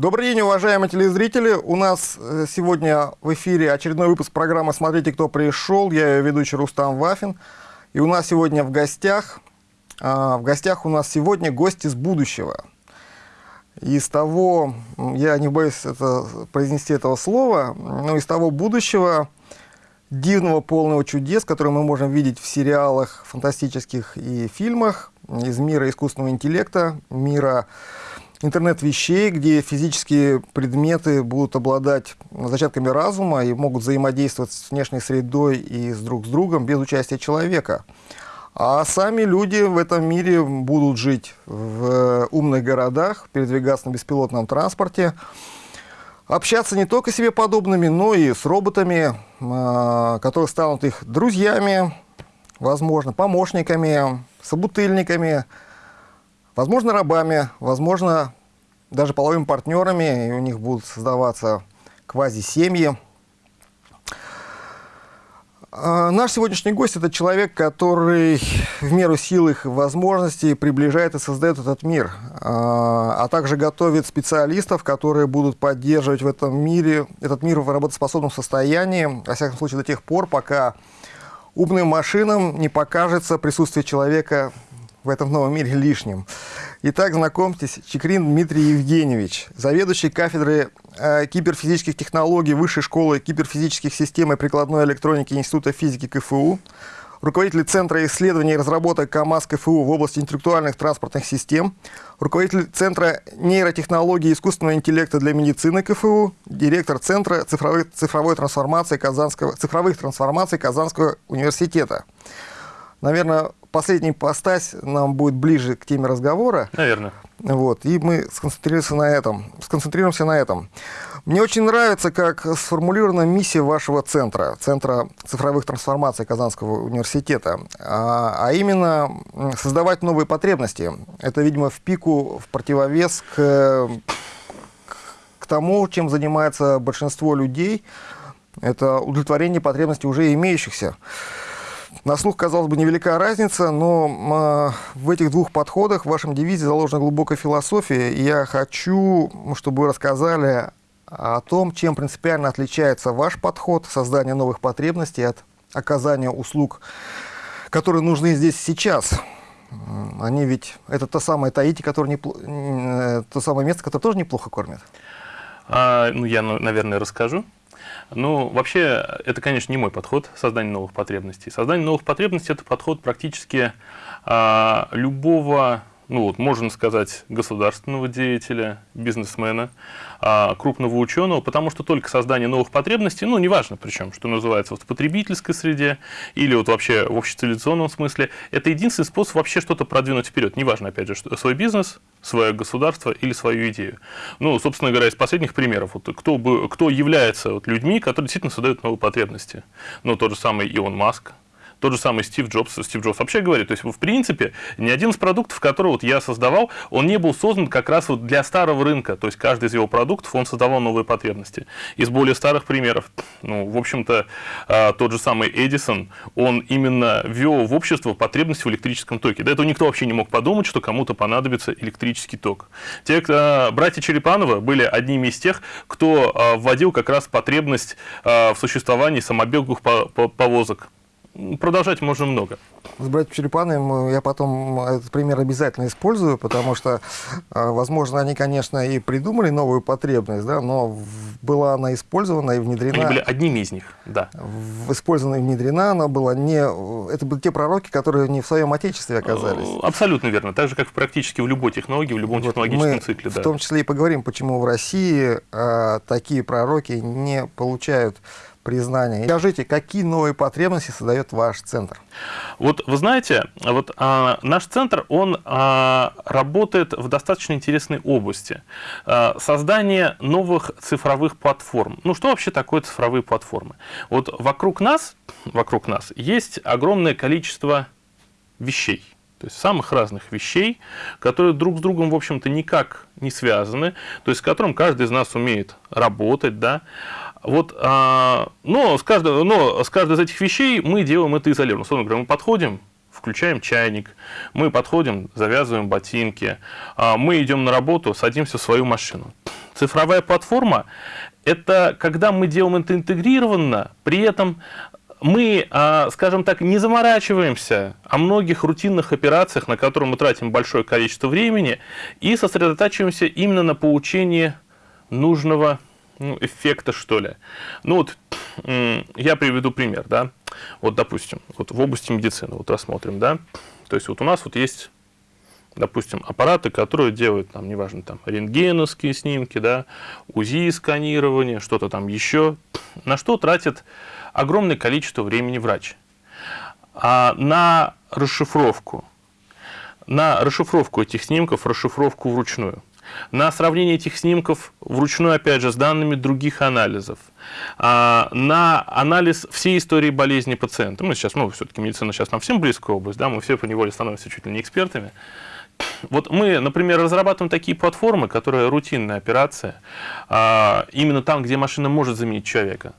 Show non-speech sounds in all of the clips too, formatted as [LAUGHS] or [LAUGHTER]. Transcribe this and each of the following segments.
Добрый день, уважаемые телезрители. У нас э, сегодня в эфире очередной выпуск программы «Смотрите, кто пришел». Я ее ведущий Рустам Вафин. И у нас сегодня в гостях, а, в гостях у нас сегодня гость из будущего. Из того, я не боюсь это, произнести этого слова, но из того будущего, дивного, полного чудес, которые мы можем видеть в сериалах фантастических и фильмах, из мира искусственного интеллекта, мира интернет-вещей, где физические предметы будут обладать зачатками разума и могут взаимодействовать с внешней средой и с друг с другом без участия человека. А сами люди в этом мире будут жить в умных городах, передвигаться на беспилотном транспорте, общаться не только себе подобными, но и с роботами, а, которые станут их друзьями, возможно, помощниками, собутыльниками, возможно, рабами, возможно, даже половыми партнерами, и у них будут создаваться квази-семьи. А, наш сегодняшний гость – это человек, который в меру сил их возможностей приближает и создает этот мир, а, а также готовит специалистов, которые будут поддерживать в этом мире, этот мир в работоспособном состоянии, во всяком случае до тех пор, пока умным машинам не покажется присутствие человека в этом новом мире лишним. Итак, знакомьтесь, Чекрин Дмитрий Евгеньевич, заведующий кафедрой э, киберфизических технологий Высшей школы киберфизических систем и прикладной электроники Института физики КФУ, руководитель Центра исследований и разработок КАМАЗ КФУ в области интеллектуальных транспортных систем, руководитель Центра нейротехнологий и искусственного интеллекта для медицины КФУ, директор Центра цифровой, цифровой трансформации Казанского, цифровых трансформаций Казанского университета. Наверное, последний постась нам будет ближе к теме разговора. Наверное. Вот, и мы сконцентрируемся на этом. Сконцентрируемся на этом. Мне очень нравится, как сформулирована миссия вашего центра, Центра цифровых трансформаций Казанского университета, а, а именно создавать новые потребности. Это, видимо, в пику, в противовес к, к тому, чем занимается большинство людей. Это удовлетворение потребностей уже имеющихся. На слух, казалось бы, невелика разница, но э, в этих двух подходах в вашем девизе заложена глубокая философия. И я хочу, чтобы вы рассказали о том, чем принципиально отличается ваш подход создания новых потребностей от оказания услуг, которые нужны здесь сейчас. Они ведь, это то самое Таити, которое не, э, то самое место, которое тоже неплохо кормит. А, ну, я, наверное, расскажу. Ну, вообще, это, конечно, не мой подход создания новых потребностей. Создание новых потребностей – это подход практически а, любого ну вот, можно сказать, государственного деятеля, бизнесмена, а, крупного ученого, потому что только создание новых потребностей, ну, неважно причем, что называется, вот в потребительской среде или вот вообще в общецивилизационном смысле, это единственный способ вообще что-то продвинуть вперед. Неважно, опять же, что, свой бизнес, свое государство или свою идею. Ну, собственно говоря, из последних примеров, вот, кто, бы, кто является вот, людьми, которые действительно создают новые потребности. Ну, тот же самый Илон Маск, тот же самый Стив Джобс. Стив Джобс вообще говорит, то есть, в принципе, ни один из продуктов, который вот я создавал, он не был создан как раз вот для старого рынка. То есть, каждый из его продуктов, он создавал новые потребности. Из более старых примеров, ну, в общем-то, а, тот же самый Эдисон, он именно ввел в общество потребность в электрическом токе. До этого никто вообще не мог подумать, что кому-то понадобится электрический ток. Те, кто, братья Черепановы были одними из тех, кто а, вводил как раз потребность а, в существовании самобеговых повозок. Продолжать можно много. С братьями Черепановым я потом этот пример обязательно использую, потому что, а, возможно, они, конечно, и придумали новую потребность, да, но была она использована и внедрена... Они были одними из них, да. Использована и внедрена она была не... Это были те пророки, которые не в своем отечестве оказались. Э, абсолютно верно. Так же, как практически в любой технологии, в любом вот технологическом мы цикле. в том числе и поговорим, почему в России а, такие пророки не получают признания. Скажите, какие новые потребности создает ваш центр? Вот вы знаете, вот а, наш центр, он а, работает в достаточно интересной области. А, создание новых цифровых платформ. Ну, что вообще такое цифровые платформы? Вот вокруг нас, вокруг нас есть огромное количество вещей. То есть самых разных вещей, которые друг с другом, в общем-то, никак не связаны, то есть с которым каждый из нас умеет работать, да. Вот, а, но, с каждой, но с каждой из этих вещей мы делаем это изолированно. Условно говоря, мы подходим, включаем чайник, мы подходим, завязываем ботинки, а, мы идем на работу, садимся в свою машину. Цифровая платформа – это когда мы делаем это интегрированно, при этом мы, а, скажем так, не заморачиваемся о многих рутинных операциях, на которые мы тратим большое количество времени, и сосредотачиваемся именно на получении нужного ну, эффекта, что ли. Ну вот, я приведу пример, да. Вот, допустим, вот в области медицины, вот рассмотрим, да. То есть вот у нас вот есть допустим, аппараты, которые делают, там, неважно, там, рентгеновские снимки, да, УЗИ-сканирование, что-то там еще, на что тратит огромное количество времени врач. А на расшифровку, на расшифровку этих снимков, расшифровку вручную, на сравнение этих снимков вручную, опять же, с данными других анализов, а, на анализ всей истории болезни пациента. Мы сейчас, ну, все-таки медицина сейчас нам всем близкая область, да, мы все по неволе становимся чуть ли не экспертами. Вот мы, например, разрабатываем такие платформы, которые рутинная операция, а, именно там, где машина может заменить человека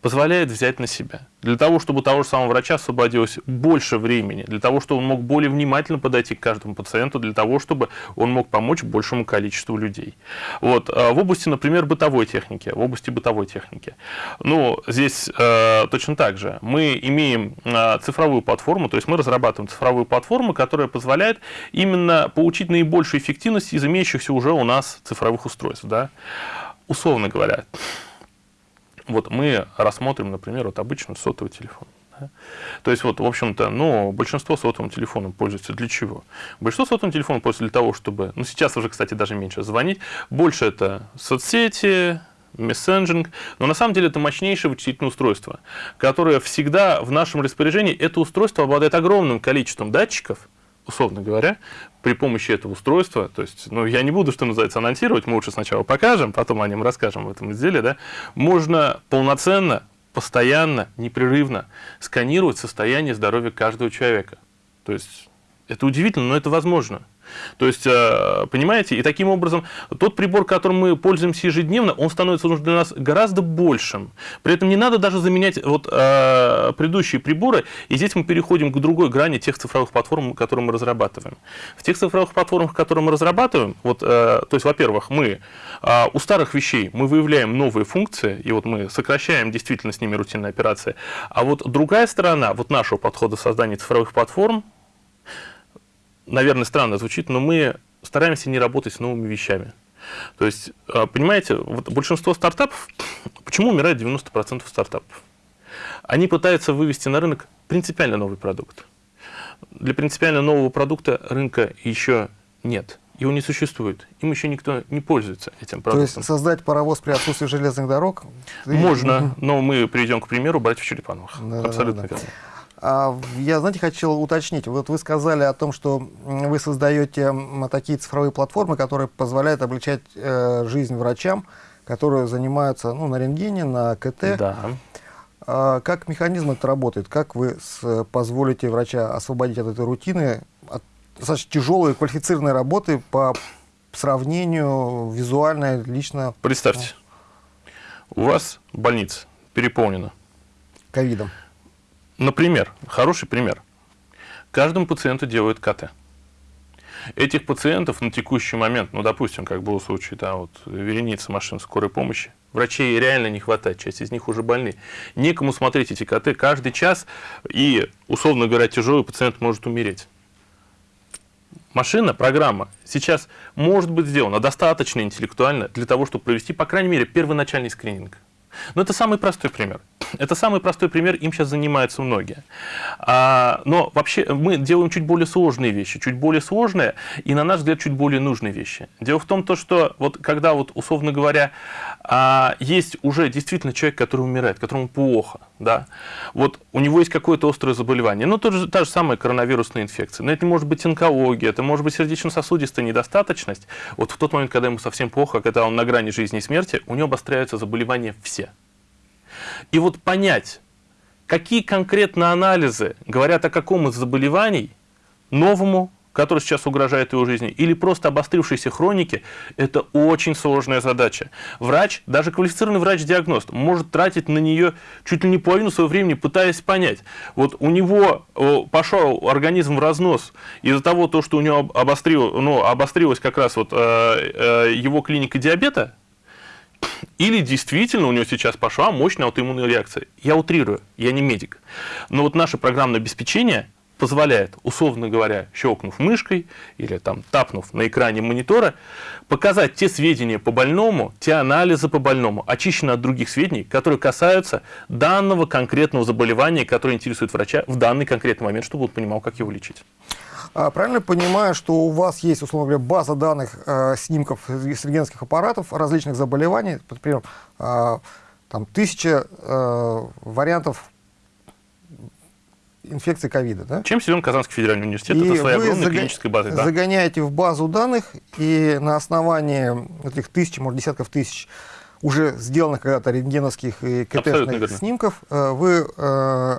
позволяет взять на себя. Для того, чтобы у того же самого врача освободилось больше времени, для того, чтобы он мог более внимательно подойти к каждому пациенту, для того, чтобы он мог помочь большему количеству людей. Вот. А в области, например, бытовой техники, в области бытовой техники. Ну, здесь э, точно так же. Мы имеем э, цифровую платформу, то есть мы разрабатываем цифровую платформу, которая позволяет именно получить наибольшую эффективность из имеющихся уже у нас цифровых устройств. Да? Условно говоря, вот мы рассмотрим, например, вот обычный сотовый телефон. То есть, вот, в общем-то, ну, большинство сотовым телефоном пользуется для чего? Большинство сотовым телефоном пользуется для того, чтобы, ну, сейчас уже, кстати, даже меньше звонить, больше это соцсети, мессенджинг, но на самом деле это мощнейшее вычислительное устройство, которое всегда в нашем распоряжении, это устройство обладает огромным количеством датчиков, условно говоря, при помощи этого устройства, то есть, ну, я не буду, что называется, анонсировать, мы лучше сначала покажем, потом о нем расскажем в этом изделии, да, можно полноценно, постоянно, непрерывно сканировать состояние здоровья каждого человека. То есть, это удивительно, но это возможно. То есть, э, понимаете, и таким образом тот прибор, которым мы пользуемся ежедневно, он становится для нас гораздо большим. При этом не надо даже заменять вот э, предыдущие приборы, и здесь мы переходим к другой грани тех цифровых платформ, которые мы разрабатываем. В тех цифровых платформах, которые мы разрабатываем, вот, э, то есть, во-первых, мы у старых вещей мы выявляем новые функции, и вот мы сокращаем действительно с ними рутинные операции, а вот другая сторона вот нашего подхода создания цифровых платформ, наверное, странно звучит, но мы стараемся не работать с новыми вещами. То есть, а, понимаете, вот большинство стартапов, [SNIFFS] почему умирает 90% стартапов? Они пытаются вывести на рынок принципиально новый продукт. Для принципиально нового продукта рынка еще нет. Его не существует. Им еще никто не пользуется этим продуктом. То есть создать паровоз при отсутствии железных дорог? [SNIFFS] Можно, но мы приведем к примеру братьев Черепановых. Да, Абсолютно да, да. верно. А, я, знаете, хотел уточнить. Вот вы сказали о том, что вы создаете такие цифровые платформы, которые позволяют облегчать э, жизнь врачам, которые занимаются ну, на рентгене, на КТ. Да. А, как механизм это работает? Как вы с, позволите врача освободить от этой рутины, от достаточно тяжелой квалифицированной работы по сравнению визуально, лично? Представьте, у вас больница переполнена. Ковидом. Например, хороший пример. Каждому пациенту делают КТ. Этих пациентов на текущий момент, ну, допустим, как был случай, да, вот вереница машин скорой помощи, врачей реально не хватает, часть из них уже больны. Некому смотреть эти КТ каждый час, и, условно говоря, тяжелый пациент может умереть. Машина, программа сейчас может быть сделана достаточно интеллектуально для того, чтобы провести, по крайней мере, первоначальный скрининг. Но это самый простой пример. Это самый простой пример, им сейчас занимаются многие. А, но вообще мы делаем чуть более сложные вещи, чуть более сложные и, на наш взгляд, чуть более нужные вещи. Дело в том, то, что вот когда, вот, условно говоря, а, есть уже действительно человек, который умирает, которому плохо, да, вот у него есть какое-то острое заболевание, ну, то же, та же самая коронавирусная инфекция, но это может быть онкология, это может быть сердечно-сосудистая недостаточность. Вот в тот момент, когда ему совсем плохо, когда он на грани жизни и смерти, у него обостряются заболевания все. И вот понять, какие конкретно анализы говорят о каком из заболеваний новому, который сейчас угрожает его жизни, или просто обострившейся хроники, это очень сложная задача. Врач, даже квалифицированный врач-диагност, может тратить на нее чуть ли не половину своего времени, пытаясь понять. Вот у него пошел организм в разнос из-за того, то, что у него обострил, ну, обострилась как раз вот, э, э, его клиника диабета, Или действительно у него сейчас пошла мощная аутоиммунная реакция. Я утрирую, я не медик. Но вот наше программное обеспечение позволяет, условно говоря, щелкнув мышкой или там тапнув на экране монитора, показать те сведения по больному, те анализы по больному, очищенные от других сведений, которые касаются данного конкретного заболевания, которое интересует врача в данный конкретный момент, чтобы он понимал, как его лечить. А, правильно понимаю, что у вас есть, условно говоря, база данных э, снимков с рентгеновских аппаратов различных заболеваний, например, э, там тысяча э, вариантов инфекции ковида, да? Чем силен Казанский федеральный университет? И это своя огромная заг... клиническая база. Да? загоняете в базу данных, и на основании этих тысяч, может, десятков тысяч уже сделанных когда-то рентгеновских и КТ снимков, э, вы э,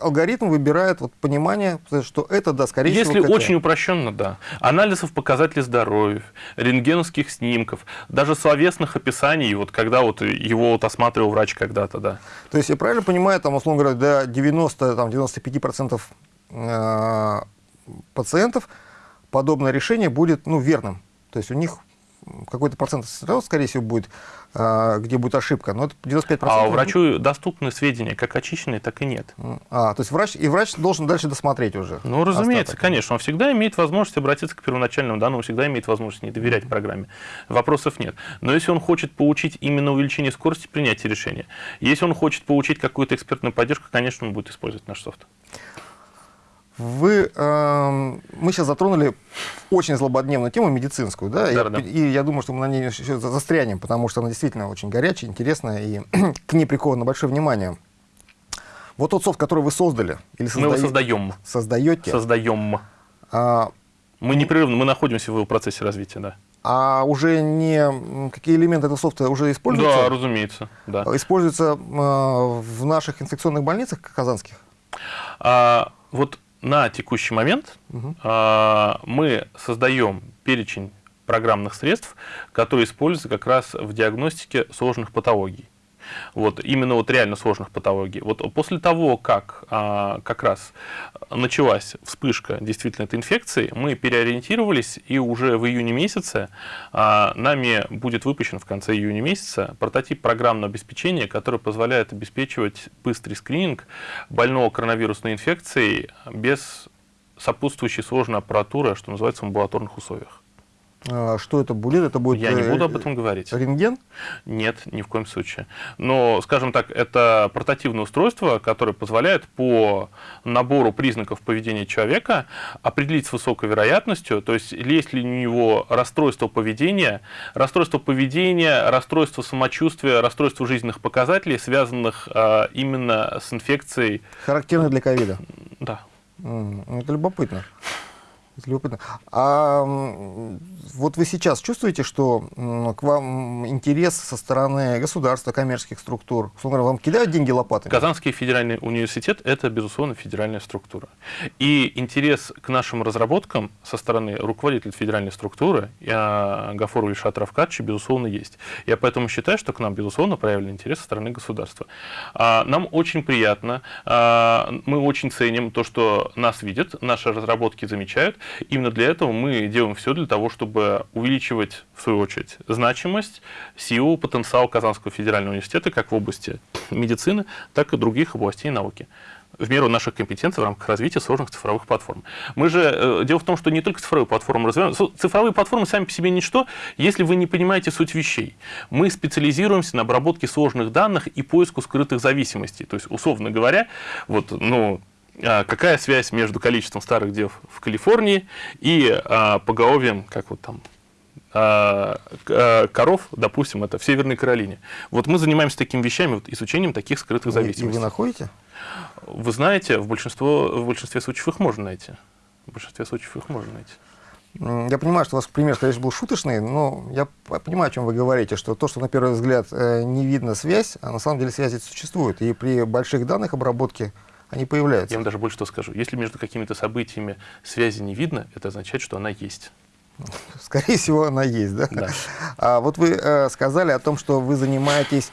алгоритм выбирает вот понимание, что это, да, скорее Если всего, Если очень упрощенно, да. Анализов показателей здоровья, рентгеновских снимков, даже словесных описаний, вот когда вот его вот осматривал врач когда-то, да. То есть я правильно понимаю, там, условно говоря, до 90-95% э, пациентов подобное решение будет ну, верным. То есть у них какой-то процент, скорее всего, будет, а, где будет ошибка, но это 95%. А врачу доступны сведения, как очищенные, так и нет. А, то есть врач, и врач должен дальше досмотреть уже? Ну, разумеется, остаток. конечно. Он всегда имеет возможность обратиться к первоначальному данному, всегда имеет возможность не доверять программе. Вопросов нет. Но если он хочет получить именно увеличение скорости принятия решения, если он хочет получить какую-то экспертную поддержку, конечно, он будет использовать наш софт. Вы, э, мы сейчас затронули очень злободневную тему медицинскую, да, да, и, да. и я думаю, что мы на ней еще застрянем, потому что она действительно очень горячая, интересная, и [CLEARS THROAT] к ней приковано большое внимание. Вот тот софт, который вы создали, или созда... мы его создаем. Создаете? Создаем. А... Мы непрерывно, мы находимся в его процессе развития, да. А уже не какие элементы этого софта уже используются? Да, разумеется. Да. Используются э, в наших инфекционных больницах казанских? А, вот на текущий момент угу. мы создаем перечень программных средств, которые используются как раз в диагностике сложных патологий. Вот, именно вот реально сложных патологий. Вот после того, как а, как раз началась вспышка действительно этой инфекции, мы переориентировались, и уже в июне месяце а, нами будет выпущен в конце июня месяца прототип программного обеспечения, который позволяет обеспечивать быстрый скрининг больного коронавирусной инфекцией без сопутствующей сложной аппаратуры, что называется, в амбулаторных условиях. А, что это будет? Это будет Я не э, буду об этом говорить. Рентген? Нет, ни в коем случае. Но, скажем так, это портативное устройство, которое позволяет по набору признаков поведения человека определить с высокой вероятностью, то есть есть ли у него расстройство поведения, расстройство поведения, расстройство самочувствия, расстройство жизненных показателей, связанных а, именно с инфекцией. Характерно для ковида? Да. Это любопытно. Любопытно. А вот вы сейчас чувствуете, что к вам интерес со стороны государства, коммерческих структур? Условно вам кидают деньги лопатами? Казанский федеральный университет – это, безусловно, федеральная структура. И интерес к нашим разработкам со стороны руководителя федеральной структуры Гафору Ильшата Равкадовича, безусловно, есть. Я поэтому считаю, что к нам, безусловно, проявлен интерес со стороны государства. А, нам очень приятно, а, мы очень ценим то, что нас видят, наши разработки замечают, Именно для этого мы делаем все для того, чтобы увеличивать, в свою очередь, значимость, силу, потенциал Казанского федерального университета как в области медицины, так и других областей науки в меру наших компетенций в рамках развития сложных цифровых платформ. Мы же, э, дело в том, что не только цифровые платформы развиваем, цифровые платформы сами по себе ничто, если вы не понимаете суть вещей. Мы специализируемся на обработке сложных данных и поиску скрытых зависимостей. То есть, условно говоря, вот, ну, какая связь между количеством старых дев в Калифорнии и а, поголовьем, как вот там, а, а, коров, допустим, это в Северной Каролине. Вот мы занимаемся такими вещами, вот, изучением таких скрытых зависимостей. И вы находите? Вы знаете, в, большинство, в большинстве случаев их можно найти. В большинстве случаев их можно найти. Я понимаю, что у вас пример, конечно, был шуточный, но я понимаю, о чем вы говорите, что то, что на первый взгляд э, не видно связь, а на самом деле связь существует. И при больших данных обработке они появляются. Я вам даже больше что скажу. Если между какими-то событиями связи не видно, это означает, что она есть. [LAUGHS] Скорее всего, она есть, да? Да. А вот вы э, сказали о том, что вы занимаетесь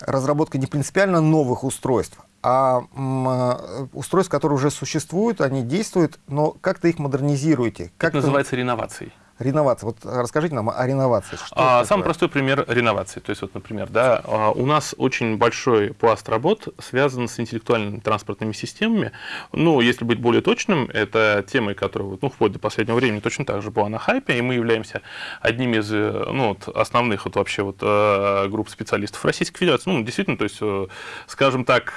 разработкой не принципиально новых устройств, а э, устройств, которые уже существуют, они действуют, но как-то их модернизируете. Как это называется реновацией. Реновация. Вот расскажите нам о реновации. Что а, самый простой пример реновации. То есть, вот, например, да, а, у нас очень большой пласт работ связан с интеллектуальными транспортными системами. Ну, если быть более точным, это темы, которая ну, вплоть до последнего времени точно так же была на хайпе, и мы являемся одним из э, ну, вот, основных вот, вообще вот, э, групп специалистов Российской Федерации. Ну, действительно, то есть, э, скажем так,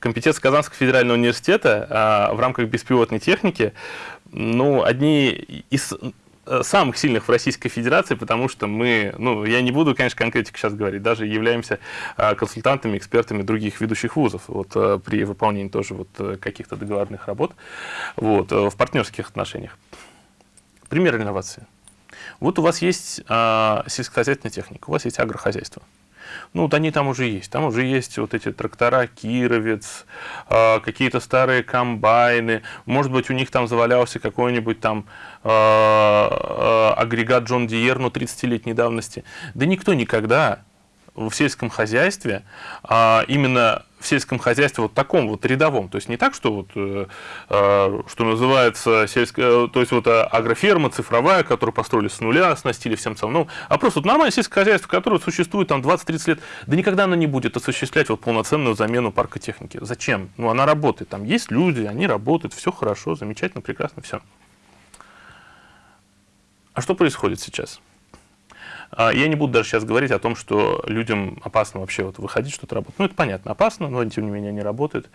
компетенция Казанского федерального университета в рамках беспилотной техники ну, одни из э, самых сильных в Российской Федерации, потому что мы, ну, я не буду, конечно, конкретику сейчас говорить, даже являемся э, консультантами, экспертами других ведущих вузов вот, э, при выполнении тоже вот каких-то договорных работ вот, в партнерских отношениях. Пример инновации. Вот у вас есть а, сельскохозяйственная техника, у вас есть агрохозяйство. Ну, вот они там уже есть. Там уже есть вот эти трактора Кировец, э, какие-то старые комбайны. Может быть, у них там завалялся какой-нибудь там э, э, агрегат Джон Диер, но 30-летней давности. Да никто никогда в сельском хозяйстве, а именно в сельском хозяйстве вот таком вот рядовом, то есть не так, что вот, э, э, что называется сельская, то есть вот э, агроферма цифровая, которую построили с нуля, оснастили всем целым, ну, а просто вот нормальное сельское хозяйство, которое существует там 20-30 лет, да никогда она не будет осуществлять вот полноценную замену парка техники. Зачем? Ну, она работает, там есть люди, они работают, все хорошо, замечательно, прекрасно, все. А что происходит сейчас? А, я не буду даже сейчас говорить о том, что людям опасно вообще вот выходить, что-то работать. Ну, это понятно, опасно, но тем не менее они работают.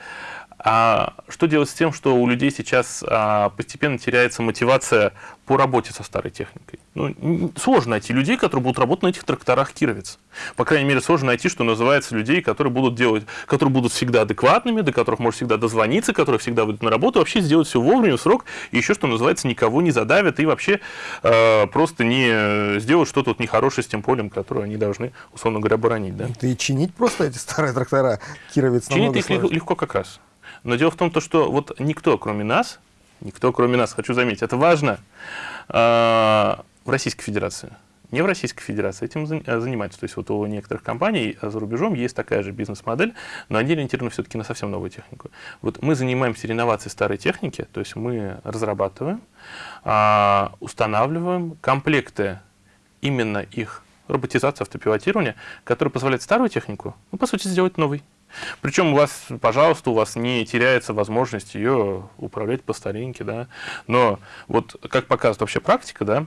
А что делать с тем, что у людей сейчас а, постепенно теряется мотивация по работе со старой техникой? Ну, сложно найти людей, которые будут работать на этих тракторах Кировец. По крайней мере, сложно найти, что называется, людей, которые будут делать, которые будут всегда адекватными, до которых можно всегда дозвониться, которые всегда выйдут на работу, вообще сделать все вовремя, в срок, и еще, что называется, никого не задавят и вообще э, просто не сделают что-то вот нехорошее с тем полем, которое они должны, условно говоря, боронить. Да? Это и чинить просто эти старые трактора Кировец Чинить их легко как раз. Но дело в том, что вот никто, кроме нас, никто, кроме нас, хочу заметить, это важно, э, в Российской Федерации, не в Российской Федерации этим э, занимаются. То есть вот у некоторых компаний за рубежом есть такая же бизнес-модель, но они ориентированы все-таки на совсем новую технику. Вот мы занимаемся реновацией старой техники, то есть мы разрабатываем, а, устанавливаем комплекты именно их роботизации, автопилотирования, которые позволяют старую технику, ну, по сути, сделать новой. Причем у вас, пожалуйста, у вас не теряется возможность ее управлять по старинке, да. Но вот как показывает вообще практика, да,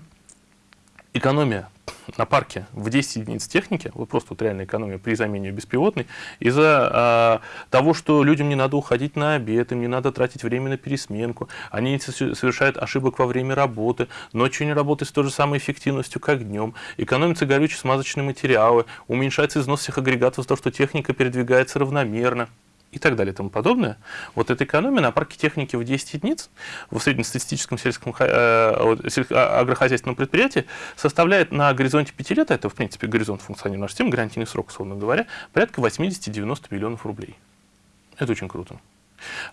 экономия на парке в 10 единиц техники, вот просто вот реальная экономия при замене беспилотной, из-за э, того, что людям не надо уходить на обед, им не надо тратить время на пересменку, они совершают ошибок во время работы, ночью не работают с той же самой эффективностью, как днем, экономятся горючие смазочные материалы, уменьшается износ всех агрегатов за то, что техника передвигается равномерно и так далее и тому подобное. Вот эта экономия на парке техники в 10 единиц в среднестатистическом сельском э, а, агрохозяйственном предприятии составляет на горизонте 5 лет, а это в принципе горизонт функционирования нашей системы, гарантийный срок, условно говоря, порядка 80-90 миллионов рублей. Это очень круто.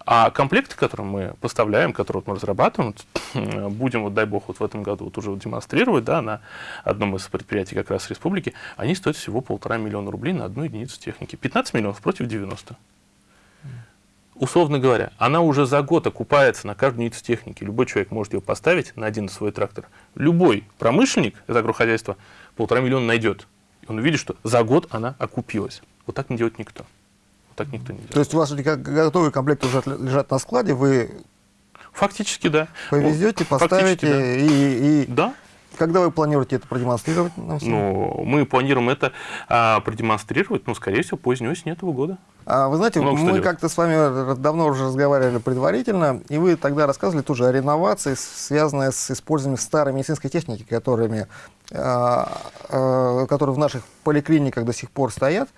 А комплекты, которые мы поставляем, которые вот мы разрабатываем, [CLEARS THROAT] будем, вот дай бог, вот в этом году вот уже вот демонстрировать, да, на одном из предприятий как раз республики, они стоят всего полтора миллиона рублей на одну единицу техники. 15 миллионов против 90 условно говоря, она уже за год окупается на каждую единицу техники. Любой человек может ее поставить на один свой трактор. Любой промышленник из агрохозяйства полтора миллиона найдет. И он увидит, что за год она окупилась. Вот так не делает никто. Вот так никто не делает. То есть у вас готовые комплекты уже лежат на складе, вы Фактически, да. Повезете, поставите да. и, и да. Когда вы планируете это продемонстрировать? Ну, мы планируем это а, продемонстрировать, ну, скорее всего, поздней осенью этого года. А, вы знаете, Много мы как-то с вами давно уже разговаривали предварительно, и вы тогда рассказывали тоже о реновации, связанной с использованием старой медицинской техники, которыми, а, а, которые в наших поликлиниках до сих пор стоят.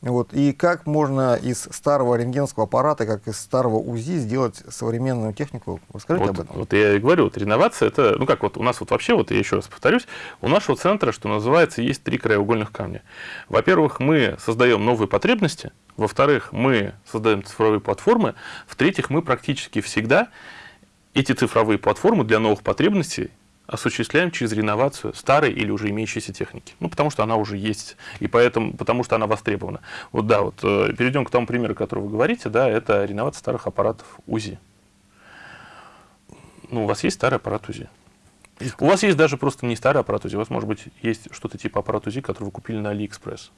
Вот. И как можно из старого рентгеновского аппарата, как из старого УЗИ сделать современную технику? Расскажите вот, об этом. Вот я и говорю, вот реновация, это, ну как вот у нас вот вообще, вот я еще раз повторюсь, у нашего центра, что называется, есть три краеугольных камня. Во-первых, мы создаем новые потребности, во-вторых, мы создаем цифровые платформы, в-третьих, мы практически всегда эти цифровые платформы для новых потребностей осуществляем через реновацию старой или уже имеющейся техники. Ну, потому что она уже есть, и поэтому, потому что она востребована. Вот да, вот э, перейдем к тому примеру, который вы говорите, да, это реновация старых аппаратов УЗИ. Ну, у вас есть старый аппарат УЗИ. У вас есть даже просто не старый аппарат УЗИ, у вас, может быть, есть что-то типа аппарат УЗИ, который вы купили на Алиэкспресс.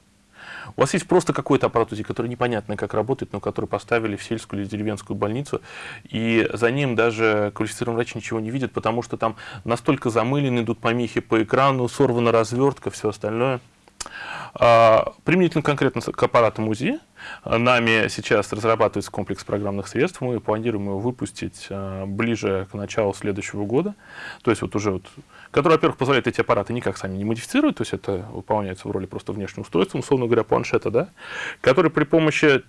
У вас есть просто какой-то аппарат УЗИ, который непонятно как работает, но который поставили в сельскую или деревенскую больницу, и за ним даже квалифицированный врач ничего не видит, потому что там настолько замылены, идут помехи по экрану, сорвана развертка, все остальное. А, применительно конкретно к аппаратам УЗИ, нами сейчас разрабатывается комплекс программных средств, мы планируем его выпустить а, ближе к началу следующего года, то есть вот уже вот, который, во-первых, позволяет эти аппараты никак сами не модифицировать, то есть это выполняется в роли просто внешнего устройства, условно говоря, планшета, да, который при помощи,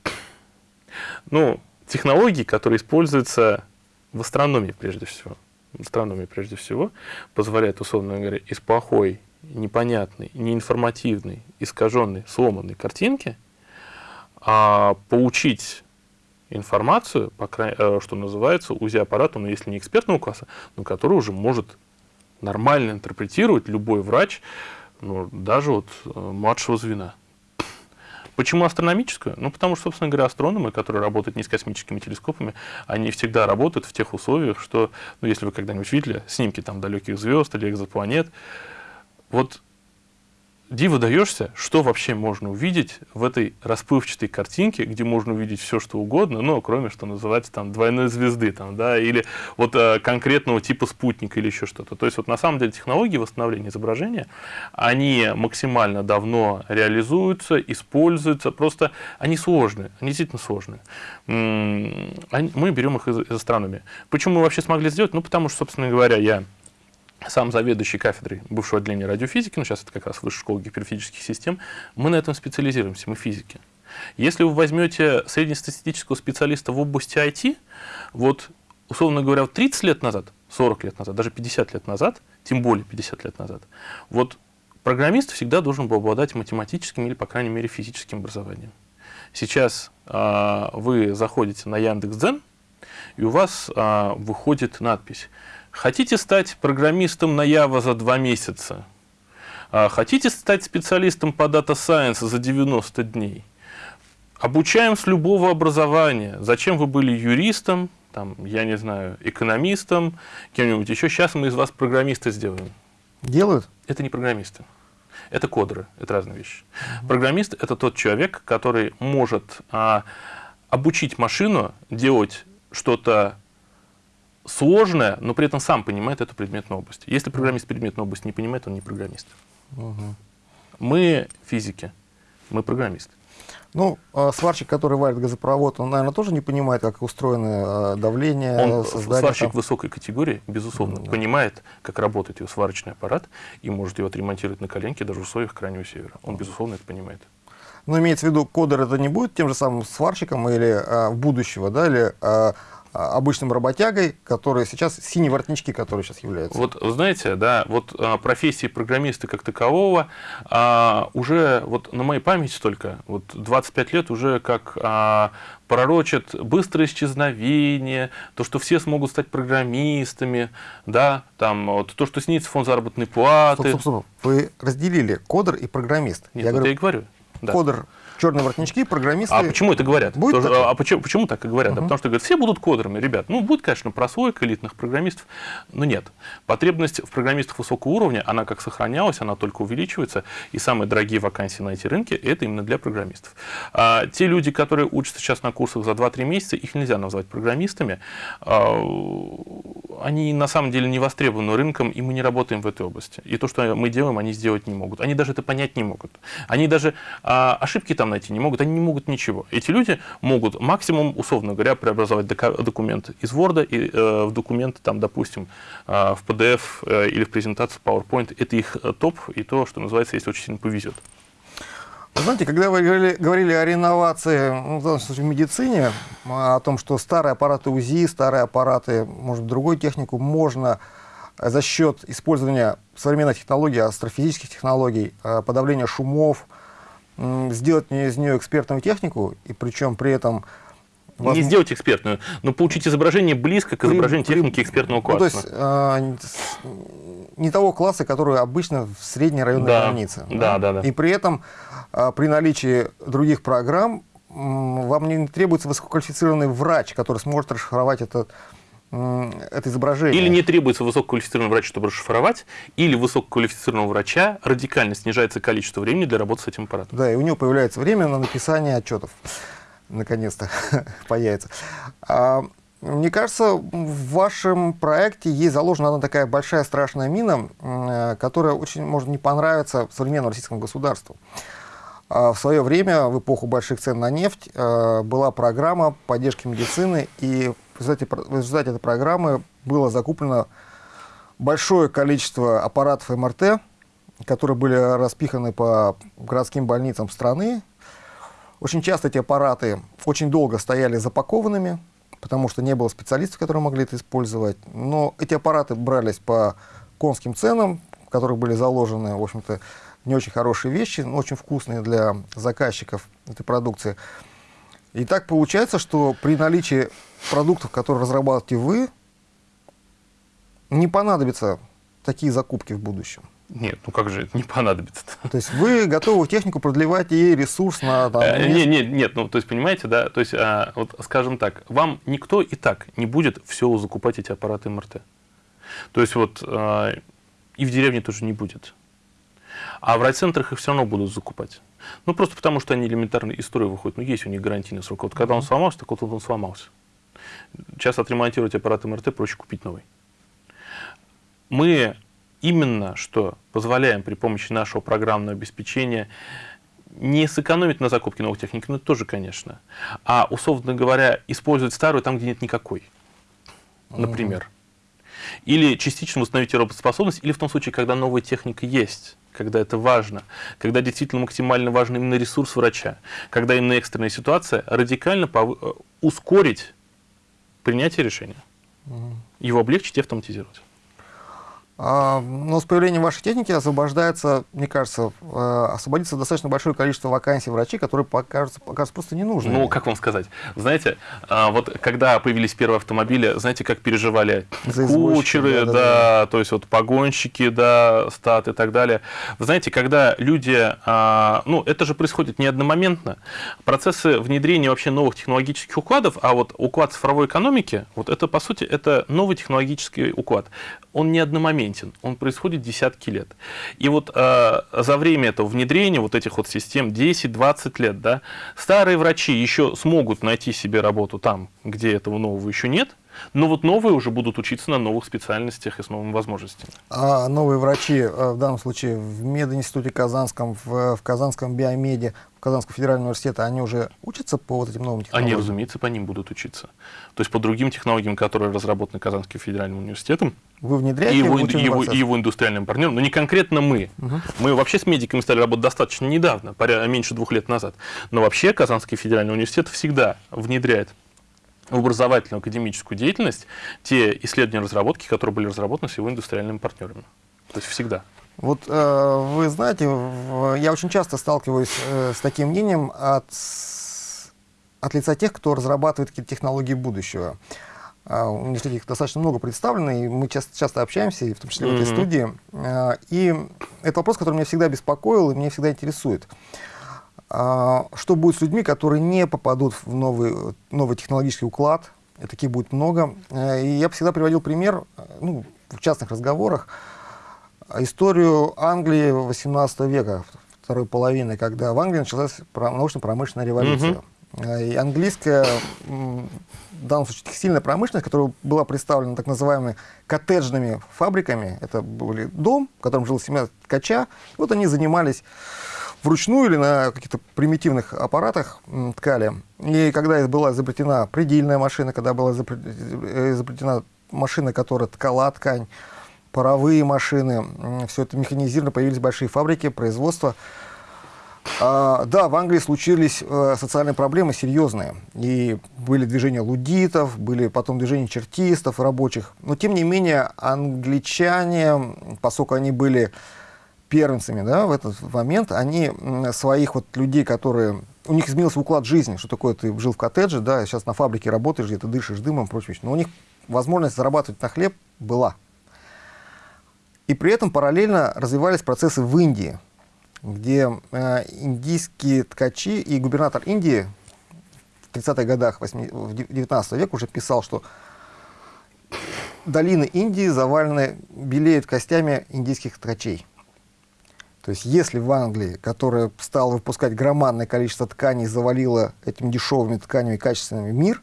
ну, технологий, которые используются в астрономии прежде всего, в астрономии прежде всего, позволяет, условно говоря, из плохой непонятной, неинформативной, искаженной, сломанной картинки, а получить информацию, по крайней, э, что называется, УЗИ-аппарату, но ну, если не экспертного класса, но который уже может нормально интерпретировать любой врач, ну, даже вот э, младшего звена. Почему астрономическую? Ну, потому что, собственно говоря, астрономы, которые работают не с космическими телескопами, они всегда работают в тех условиях, что, ну, если вы когда-нибудь видели снимки там далеких звезд или экзопланет, вот диво даешься, что вообще можно увидеть в этой расплывчатой картинке, где можно увидеть все, что угодно, ну, кроме, что называется, там, двойной звезды, там, да, или вот э, конкретного типа спутника или еще что-то. То есть, вот на самом деле технологии восстановления изображения, они максимально давно реализуются, используются, просто они сложные, они действительно сложные. Мы берем их из, из астрономии. Почему мы вообще смогли сделать? Ну, потому что, собственно говоря, я сам заведующий кафедрой бывшего отделения радиофизики, ну сейчас это как раз Высшая школа гиперфизических систем, мы на этом специализируемся, мы физики. Если вы возьмете среднестатистического специалиста в области IT, вот, условно говоря, 30 лет назад, 40 лет назад, даже 50 лет назад, тем более 50 лет назад, вот программист всегда должен был обладать математическим или, по крайней мере, физическим образованием. Сейчас э, вы заходите на Яндекс.Дзен, и у вас э, выходит надпись Хотите стать программистом на Java за два месяца? А хотите стать специалистом по Data Science за 90 дней? Обучаем с любого образования. Зачем вы были юристом, там, я не знаю, экономистом, кем-нибудь еще? Сейчас мы из вас программиста сделаем. Делают? Это не программисты. Это кодеры, это разные вещи. Программист – это тот человек, который может а, обучить машину делать что-то сложное, но при этом сам понимает эту предметную область. Если программист предметную область не понимает, он не программист. Угу. Мы физики, мы программисты. Ну, а сварщик, который варит газопровод, он, наверное, тоже не понимает, как устроено а, давление, он, создание. Сварщик там... высокой категории, безусловно, да. понимает, как работает его сварочный аппарат и может его отремонтировать на коленке даже в условиях Крайнего Севера. Он, безусловно, это понимает. Но имеется в виду, кодер это не будет тем же самым сварщиком или а, будущего, да, или а, обычным работягой, который сейчас, синие воротнички, которые сейчас являются. Вот, знаете, да, вот а, профессии программиста как такового а, уже, вот на моей памяти только, вот 25 лет уже как а, пророчат быстрое исчезновение, то, что все смогут стать программистами, да, там, вот, то, что снится фонд заработной платы. Стоп, стоп, стоп. Вы разделили кодер и программист. Нет, я, говорю, я и говорю. Да. Кодер черные воротнички, программисты. А почему это говорят? Будет Тоже, а почему, почему так и говорят? Угу. Да, потому что говорят, все будут кодерами, ребят. Ну, будет, конечно, прослойка элитных программистов, но нет. Потребность в программистах высокого уровня, она как сохранялась, она только увеличивается. И самые дорогие вакансии на эти рынки – это именно для программистов. А те люди, которые учатся сейчас на курсах за 2-3 месяца, их нельзя назвать программистами. А, они на самом деле не востребованы рынком, и мы не работаем в этой области. И то, что мы делаем, они сделать не могут. Они даже это понять не могут. Они даже а, ошибки там найти не могут, они не могут ничего. Эти люди могут максимум, условно говоря, преобразовать документ из Word и, э, в документ, там, допустим, э, в PDF э, или в презентацию PowerPoint. Это их э, топ и то, что называется, если очень сильно повезет. Знаете, когда вы говорили, говорили о реновации, ну, в данном случае в медицине, о том, что старые аппараты УЗИ, старые аппараты, может, другую технику можно за счет использования современных технологий, астрофизических технологий, э, подавления шумов, сделать из нее экспертную технику, и причем при этом... Возможно... Не сделать экспертную, но получить изображение близко к изображению при, техники экспертного класса. Ну, то есть э, не того класса, который обычно в средней районной да, больнице. Да, да, да. И при этом э, при наличии других программ вам не требуется высококвалифицированный врач, который сможет расшифровать этот это изображение. Или не требуется высококвалифицированного врача, чтобы расшифровать, или высококвалифицированного врача радикально снижается количество времени для работы с этим аппаратом. Да, и у него появляется время на написание отчетов. Наконец-то [LAUGHS] появится. А, мне кажется, в вашем проекте есть заложена одна такая большая страшная мина, э, которая очень может не понравиться современному российскому государству. А в свое время, в эпоху больших цен на нефть, э, была программа поддержки медицины, и результате, в результате этой программы было закуплено большое количество аппаратов МРТ, которые были распиханы по городским больницам страны. Очень часто эти аппараты очень долго стояли запакованными, потому что не было специалистов, которые могли это использовать. Но эти аппараты брались по конским ценам, в которых были заложены, в общем-то, не очень хорошие вещи, но очень вкусные для заказчиков этой продукции. И так получается, что при наличии продуктов, которые разрабатываете вы, не понадобятся такие закупки в будущем. Нет, ну как же это не понадобится -то? То есть вы готовы технику продлевать ей ресурс на... Там, э, нет, нет, нет, ну то есть понимаете, да, то есть а, вот скажем так, вам никто и так не будет все закупать эти аппараты МРТ. То есть вот а, и в деревне тоже не будет. А в райцентрах их все равно будут закупать. Ну, просто потому, что они элементарно из строя выходят. Ну, есть у них гарантийный срок. Вот когда он сломался, так вот он сломался. Сейчас отремонтировать аппарат МРТ проще купить новый. Мы именно что позволяем при помощи нашего программного обеспечения не сэкономить на закупке новых техник, ну, это тоже, конечно, а, условно говоря, использовать старую там, где нет никакой, например. Или частично восстановить ее работоспособность, или в том случае, когда новая техника есть когда это важно, когда действительно максимально важен именно ресурс врача, когда именно экстренная ситуация, радикально. Э, ускорить принятие решения, его облегчить и автоматизировать. А, но с появлением вашей техники освобождается, мне кажется, э, освободится достаточно большое количество вакансий врачей, которые покажутся, покажутся просто не нужны. Ну, как вам сказать? Знаете, а, вот когда появились первые автомобили, знаете, как переживали За кучеры, да, да, да, то есть вот погонщики, да, стат и так далее. Вы знаете, когда люди, а, ну, это же происходит не одномоментно. Процессы внедрения вообще новых технологических укладов, а вот уклад цифровой экономики, вот это, по сути, это новый технологический уклад. Он не одномоментный перманентен, он происходит десятки лет. И вот э, за время этого внедрения вот этих вот систем 10-20 лет, да, старые врачи еще смогут найти себе работу там, где этого нового еще нет, но вот новые уже будут учиться на новых специальностях и с новыми возможностями. А новые врачи, э, в данном случае в мединституте Казанском, в, в Казанском биомеде, в Казанском федеральном университете, они уже учатся по вот этим новым технологиям? Они, разумеется, по ним будут учиться. То есть по другим технологиям, которые разработаны Казанским федеральным университетом. Вы внедряете и его, его, и его индустриальным партнерам, но не конкретно мы. Угу. Мы вообще с медиками стали работать достаточно недавно, меньше двух лет назад. Но вообще Казанский федеральный университет всегда внедряет в образовательную академическую деятельность те исследования и разработки, которые были разработаны с его индустриальными партнерами. То есть всегда. Вот э, вы знаете, я очень часто сталкиваюсь э, с таким мнением от, от лица тех, кто разрабатывает какие-то технологии будущего. Uh, у меня их достаточно много представлено, и мы часто, часто общаемся, и в том числе mm -hmm. в этой студии. Uh, и это вопрос, который меня всегда беспокоил и меня всегда интересует. А, что будет с людьми, которые не попадут в новый, новый технологический уклад? И таких будет много. Э, и я всегда приводил пример, э, ну, в частных разговорах, историю Англии 18 века, второй половины, когда в Англии началась научно-промышленная революция. Mm -hmm. И английская, в данном случае текстильная промышленность, которая была представлена так называемыми коттеджными фабриками, это был дом, в котором жила семья ткача, вот они занимались вручную или на каких-то примитивных аппаратах ткали. И когда была изобретена предельная машина, когда была изобретена машина, которая ткала ткань, паровые машины, все это механизировано, появились большие фабрики, производства. А, да, в Англии случились э, социальные проблемы серьезные. И были движения лудитов, были потом движения чертистов, рабочих. Но, тем не менее, англичане, поскольку они были первенцами да, в этот момент, они своих вот людей, которые... У них изменился уклад жизни, что такое ты жил в коттедже, да, сейчас на фабрике работаешь, где-то дышишь дымом прочее. Но у них возможность зарабатывать на хлеб была. И при этом параллельно развивались процессы в Индии, где э, индийские ткачи и губернатор Индии в 30-х годах 19 века уже писал, что долины Индии завалены, белеют костями индийских ткачей. То есть если в Англии, которая стала выпускать громадное количество тканей, завалила этими дешевыми тканями качественными мир,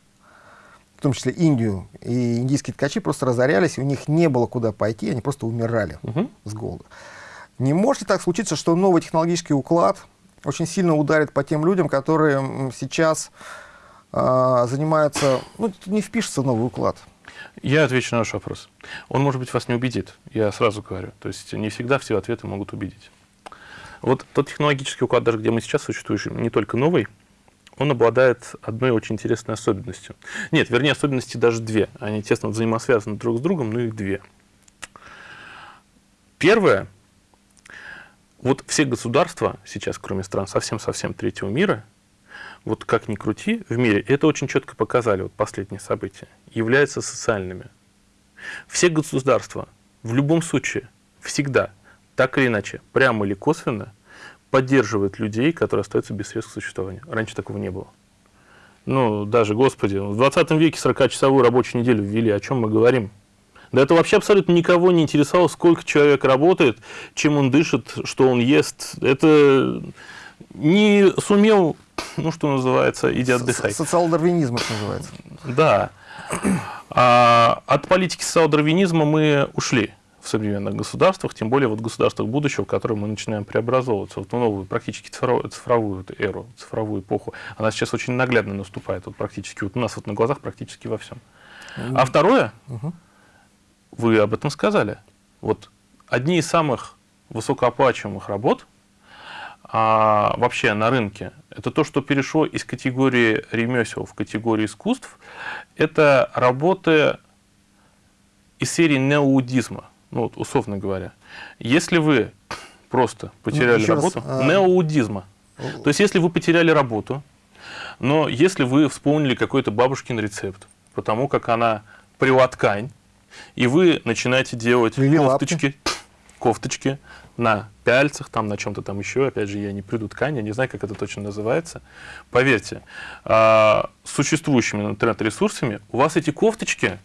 в том числе Индию, и индийские ткачи просто разорялись, у них не было куда пойти, они просто умирали угу. с голода. Не может ли так случиться, что новый технологический уклад очень сильно ударит по тем людям, которые сейчас э, занимаются, ну, не впишется в новый уклад? Я отвечу на ваш вопрос. Он, может быть, вас не убедит, я сразу говорю. То есть не всегда все ответы могут убедить. Вот тот технологический уклад, даже где мы сейчас существуем, не только новый, он обладает одной очень интересной особенностью. Нет, вернее, особенности даже две. Они тесно взаимосвязаны друг с другом, но их две. Первое. Вот все государства сейчас, кроме стран совсем-совсем третьего мира, вот как ни крути в мире, это очень четко показали вот последние события, являются социальными. Все государства в любом случае всегда, так или иначе, прямо или косвенно, поддерживают людей, которые остаются без средств к существованию. Раньше такого не было. Ну, даже, господи, в 20 веке 40-часовую рабочую неделю ввели, о чем мы говорим? Да это вообще абсолютно никого не интересовало, сколько человек работает, чем он дышит, что он ест. Это не сумел ну, что называется, иди отдыхай. Социал-дарвинизм это называется. Да. А от политики социал-дарвинизма мы ушли в современных государствах, тем более вот государствах будущего, в котором мы начинаем преобразовываться, вот в новую практически цифровую, цифровую эру, цифровую эпоху. Она сейчас очень наглядно наступает, вот практически, вот у нас вот на глазах практически во всем. А второе, угу. вы об этом сказали, вот одни из самых высокооплачиваемых работ а, вообще на рынке это то, что перешло из категории ремесел в категорию искусств, это работы из серии неоудизма, ну, вот, условно говоря. Если вы просто потеряли ну, работу, раз, а... неоудизма, то есть если вы потеряли работу, но если вы вспомнили какой-то бабушкин рецепт, потому как она прила ткань, и вы начинаете делать Или кофточки, лапки. кофточки на пяльцах, там на чем-то там еще, опять же, я не приду ткань, я не знаю, как это точно называется. Поверьте, а, с существующими интернет-ресурсами у вас эти кофточки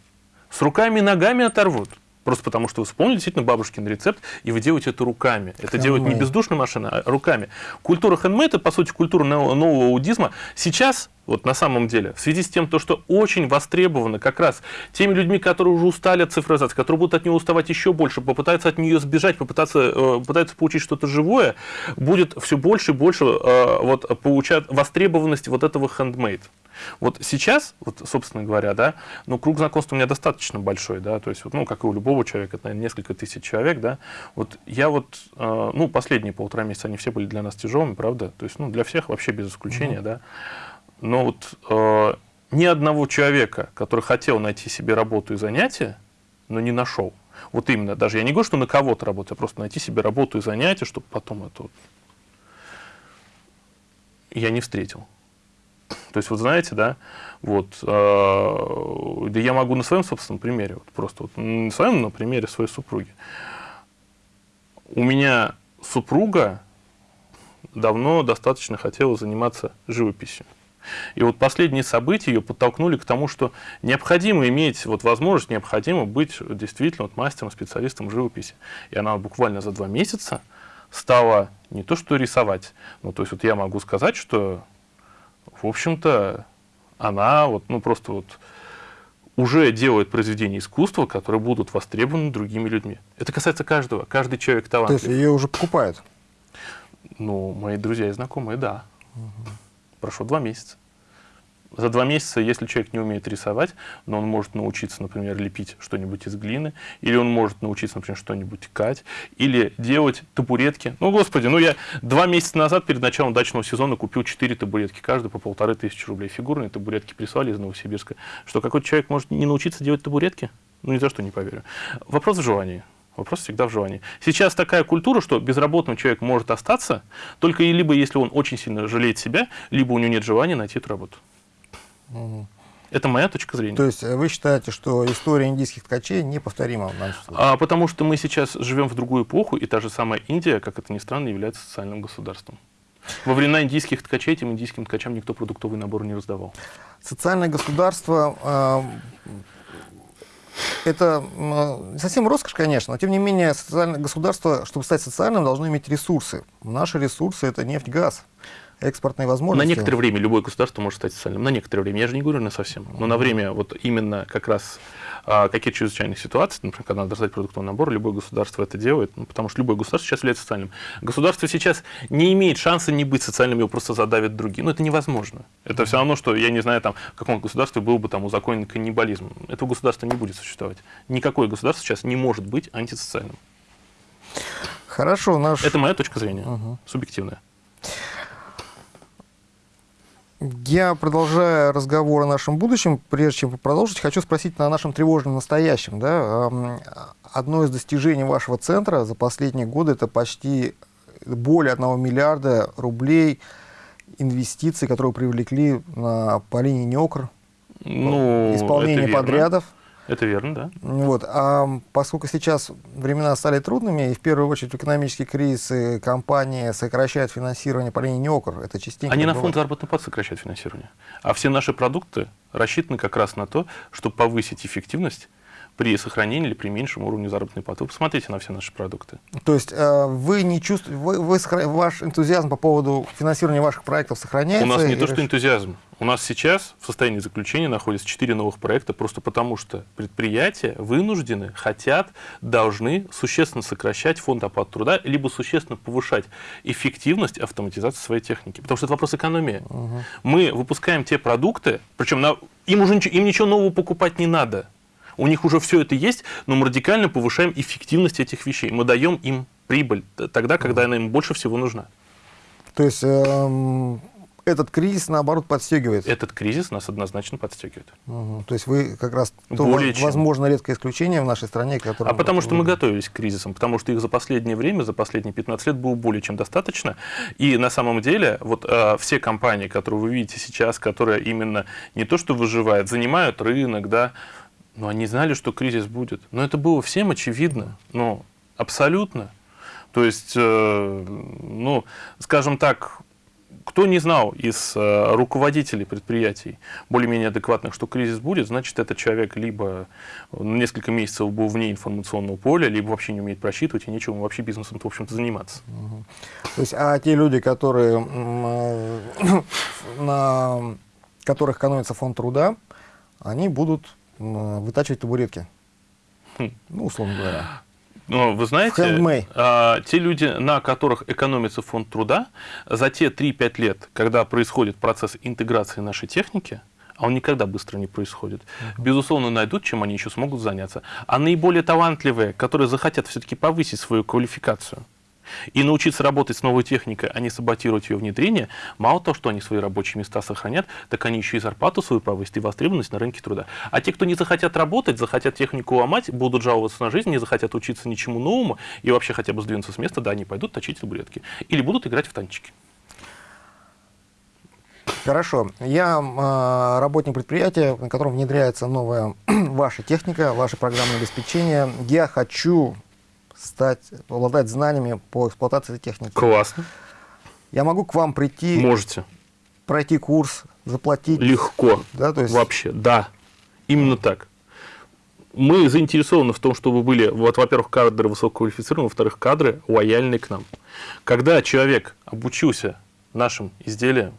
с руками и ногами оторвут. Просто потому, что вы вспомнили действительно бабушкин рецепт, и вы делаете это руками. Это делает не бездушная машина, а руками. Культура хендмейд, это, по сути, культура нового аудизма. Сейчас вот на самом деле, в связи с тем, то, что очень востребовано как раз теми людьми, которые уже устали от цифровизации, которые будут от нее уставать еще больше, попытаются от нее сбежать, попытаться, э, пытаются получить что-то живое, будет все больше и больше э, вот, получать востребованность вот этого handmade. Вот сейчас, вот, собственно говоря, да, ну, круг знакомств у меня достаточно большой, да, то есть, вот, ну, как и у любого человека, это, наверное, несколько тысяч человек, да, вот я вот, э, ну, последние полтора месяца, они все были для нас тяжелыми, правда, то есть, ну, для всех вообще без исключения, mm-hmm. да, но вот э, ни одного человека, который хотел найти себе работу и занятие, но не нашел. Вот именно, даже я не говорю, что на кого-то работать, а просто найти себе работу и занятие, чтобы потом это. Я не встретил. То есть, вот знаете, да, вот, э, да я могу на своем собственном примере, вот просто вот, на своем, на примере своей супруги. У меня супруга давно достаточно хотела заниматься живописью. И вот последние события ее подтолкнули к тому, что необходимо иметь вот возможность, необходимо быть действительно вот мастером, специалистом в живописи. И она буквально за два месяца стала не то что рисовать, ну то есть вот я могу сказать, что в общем-то она вот, ну просто вот уже делает произведения искусства, которые будут востребованы другими людьми. Это касается каждого, каждый человек талантлив. То есть ее уже покупают? Ну, мои друзья и знакомые, да. Угу прошло два месяца. За два месяца, если человек не умеет рисовать, но он может научиться, например, лепить что-нибудь из глины, или он может научиться, например, что-нибудь ткать, или делать табуретки. Ну, господи, ну я два месяца назад, перед началом дачного сезона, купил четыре табуретки, каждый по полторы тысячи рублей. Фигурные табуретки прислали из Новосибирска. Что какой-то человек может не научиться делать табуретки? Ну, ни за что не поверю. Вопрос в желании. Вопрос всегда в желании. Сейчас такая культура, что безработный человек может остаться, только и либо если он очень сильно жалеет себя, либо у него нет желания найти эту работу. Угу. Это моя точка зрения. То есть э, вы считаете, что история индийских ткачей неповторима в нашем случае? А, потому что мы сейчас живем в другую эпоху, и та же самая Индия, как это ни странно, является социальным государством. Во времена индийских ткачей этим индийским ткачам никто продуктовый набор не раздавал. Социальное государство э, это м, совсем роскошь, конечно, но тем не менее социальное государство, чтобы стать социальным, должно иметь ресурсы. Наши ресурсы это нефть, газ, экспортные На возможности. некоторое время любое государство может стать социальным. На некоторое время. Я же не говорю на совсем. Но на время вот именно как раз а, каких чрезвычайных ситуаций, например, когда надо раздать продуктовый набор, любое государство это делает, ну, потому что любое государство сейчас является социальным. Государство сейчас не имеет шанса не быть социальным, его просто задавят другие. Но это невозможно. Это все равно, что, я не знаю, там, в каком государстве был бы там узаконен каннибализм. Этого государства не будет существовать. Никакое государство сейчас не может быть антисоциальным. Хорошо, наш... Это моя точка зрения, субъективная. Я, продолжая разговор о нашем будущем, прежде чем продолжить, хочу спросить на нашем тревожном настоящем. Да? Одно из достижений вашего центра за последние годы – это почти более 1 миллиарда рублей инвестиций, которые привлекли на, по линии НЕОКР, Ну, исполнение подрядов. Это верно, да. Вот. А поскольку сейчас времена стали трудными, и в первую очередь в экономический кризис и компании сокращают финансирование по линии НЕОКР, это частенько Они на фонд заработной платы сокращают финансирование. А все наши продукты рассчитаны как раз на то, чтобы повысить эффективность при сохранении или при меньшем уровне заработной платы. Вы посмотрите на все наши продукты. То есть э, вы не чувствуете, вы, вы ваш энтузиазм по поводу финансирования ваших проектов сохраняется? У нас не и то, что энтузиазм. У нас сейчас в состоянии заключения находятся четыре новых проекта, просто потому что предприятия вынуждены, хотят, должны существенно сокращать фонд оплаты труда, либо существенно повышать эффективность автоматизации своей техники. Потому что это вопрос экономии. Мы выпускаем те продукты, причем на- им уже ничего, им ничего нового покупать не надо. У них уже все это есть, но мы радикально повышаем эффективность этих вещей. Мы даем им прибыль тогда, когда она им больше всего нужна. То есть эм, этот кризис, наоборот, подстегивает. Этот кризис нас однозначно подстегивает. Мгм. То есть вы как раз то, Более воз- чем. возможно, редкое исключение в нашей стране, которое... А потому что мы готовились к кризисам, потому что их за последнее время, за последние 15 лет было более чем достаточно. И на самом деле вот э, все компании, которые вы видите сейчас, которые именно не то что выживают, занимают рынок, да, но они знали, что кризис будет. Но это было всем очевидно, ну, абсолютно. То есть, э, ну, скажем так, кто не знал из э, руководителей предприятий более-менее адекватных, что кризис будет, значит, этот человек либо на несколько месяцев был вне информационного поля, либо вообще не умеет просчитывать, и нечего ему вообще бизнесом в общем-то, заниматься. То есть, а те люди, которые, э, [COUGHS] на которых экономится фонд труда, они будут вытачивать табуретки. Хм. Ну, условно говоря. Но вы знаете, а, те люди, на которых экономится фонд труда, за те 3-5 лет, когда происходит процесс интеграции нашей техники, а он никогда быстро не происходит, безусловно, найдут, чем они еще смогут заняться. А наиболее талантливые, которые захотят все-таки повысить свою квалификацию и научиться работать с новой техникой, а не саботировать ее внедрение, мало того, что они свои рабочие места сохранят, так они еще и зарплату свою повысят и востребованность на рынке труда. А те, кто не захотят работать, захотят технику ломать, будут жаловаться на жизнь, не захотят учиться ничему новому и вообще хотя бы сдвинуться с места, да, они пойдут точить табуретки. Или будут играть в танчики. Хорошо. Я э, работник предприятия, на котором внедряется новая [CLEARS THROAT] ваша техника, ваше программное обеспечение. Я хочу стать, обладать знаниями по эксплуатации техники. Классно. Я могу к вам прийти, Можете. пройти курс, заплатить. Легко. Да, то есть Вообще, да. Именно так. Мы заинтересованы в том, чтобы были, вот, во-первых, кадры высококвалифицированные, во-вторых, кадры лояльные к нам. Когда человек обучился нашим изделиям,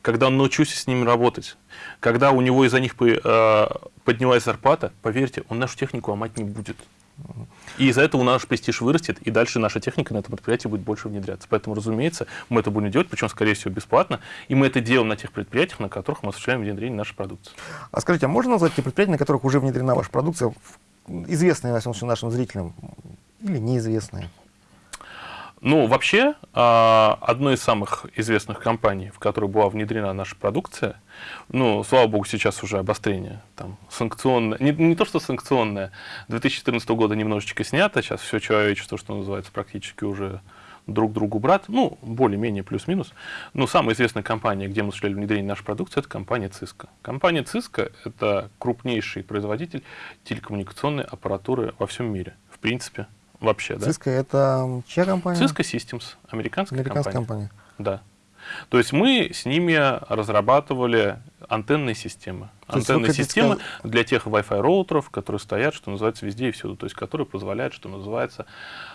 когда он научился с ними работать, когда у него из-за них э, поднялась зарплата, поверьте, он нашу технику ломать не будет. И из-за этого наш престиж вырастет, и дальше наша техника на этом предприятии будет больше внедряться. Поэтому, разумеется, мы это будем делать, причем, скорее всего, бесплатно. И мы это делаем на тех предприятиях, на которых мы осуществляем внедрение нашей продукции. А скажите, а можно назвать те предприятия, на которых уже внедрена ваша продукция, известные, случае, нашим зрителям, или неизвестные? Ну, вообще, а, одной из самых известных компаний, в которой была внедрена наша продукция, ну, слава богу, сейчас уже обострение, там, санкционное, не, не то, что санкционное, 2014 года немножечко снято, сейчас все человечество, что называется, практически уже друг другу брат, ну, более-менее плюс-минус. Но самая известная компания, где мы осуществляли внедрение нашей продукции, это компания Cisco. Компания Cisco – это крупнейший производитель телекоммуникационной аппаратуры во всем мире, в принципе, вообще, да. Cisco это чья компания? Cisco Systems, американская, Американская компания. компания. Да. То есть мы с ними разрабатывали антенные системы. То антенные системы сказать... для тех Wi-Fi роутеров, которые стоят, что называется, везде и всюду. То есть которые позволяют, что называется,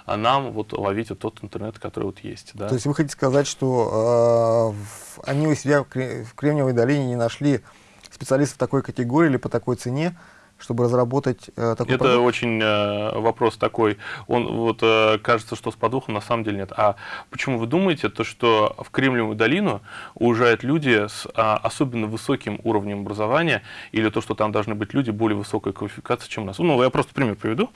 нам вот ловить вот тот интернет, который вот есть. Да? То есть вы хотите сказать, что э, они у себя в Кремниевой долине не нашли специалистов такой категории или по такой цене, чтобы разработать э, такой Это продукт? очень э, вопрос такой. Он вот э, кажется, что с подвохом, на самом деле нет. А почему вы думаете, то, что в Кремниевую долину уезжают люди с а, особенно высоким уровнем образования, или то, что там должны быть люди более высокой квалификации, чем у нас? Ну, я просто пример приведу. Угу.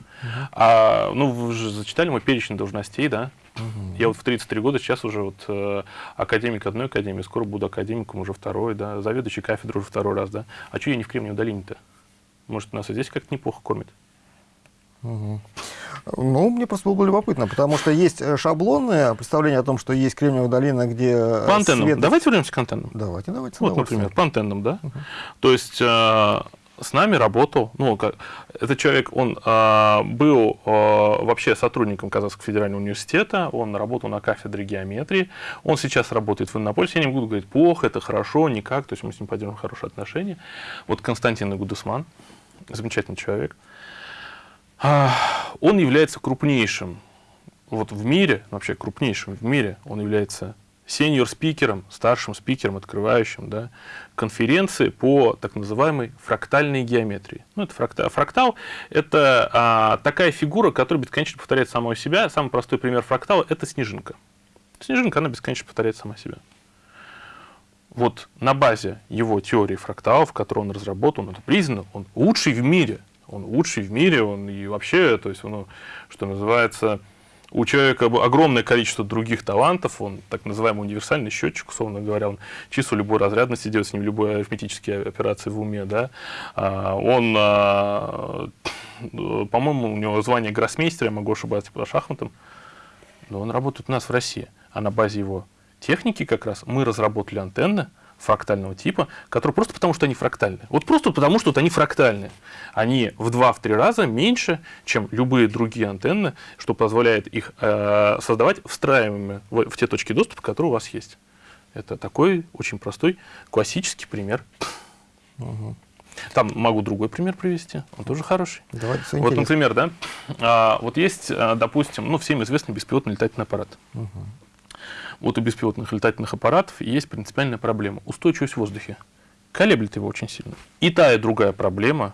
А, ну, вы же зачитали мой перечень должностей, да? Угу. Я вот в 33 года сейчас уже вот э, академик одной академии, скоро буду академиком уже второй, да, заведующий кафедрой уже второй раз, да. А что я не в Кремниевой долине-то? Может, нас и здесь как-то неплохо кормят. Угу. Ну, мне просто было любопытно, потому что есть э, шаблонное представление о том, что есть Кремниевая долина, где... Э, по антеннам. Свет... Давайте вернемся к антеннам. Давайте, давайте. Вот, например, по антеннам, да? Угу. То есть э, с нами работал, ну, как, этот человек, он э, был э, вообще сотрудником Казахского федерального университета, он работал на кафедре геометрии, он сейчас работает в Иннополисе, я не буду говорить плохо, это хорошо, никак, то есть мы с ним поддерживаем хорошие отношения. Вот Константин Гудусман, замечательный человек. А, он является крупнейшим вот в мире, вообще крупнейшим в мире, он является сеньор-спикером, старшим спикером, открывающим да, конференции по так называемой фрактальной геометрии. Ну, это фрактал. Фрактал – это а, такая фигура, которая бесконечно повторяет самого себя. Самый простой пример фрактала – это снежинка. Снежинка, она бесконечно повторяет сама себя вот на базе его теории фракталов, которую он разработал, это признано, он лучший в мире. Он лучший в мире, он и вообще, то есть, он, что называется, у человека огромное количество других талантов, он так называемый универсальный счетчик, условно говоря, он число любой разрядности делает с ним любые арифметические операции в уме, да. А, он, а, по-моему, у него звание гроссмейстера, я могу ошибаться по шахматам, но он работает у нас в России, а на базе его техники как раз мы разработали антенны фрактального типа, которые просто потому, что они фрактальные. Вот просто потому, что вот они фрактальные. Они в 2-3 раза меньше, чем любые другие антенны, что позволяет их э, создавать встраиваемыми в, в те точки доступа, которые у вас есть. Это такой очень простой классический пример. Угу. Там могу другой пример привести, он тоже хороший. Давайте, вот, например, да, а, вот есть, а, допустим, ну, всем известный беспилотный летательный аппарат. Угу вот у беспилотных летательных аппаратов есть принципиальная проблема – устойчивость в воздухе. Колеблет его очень сильно. И та, и другая проблема,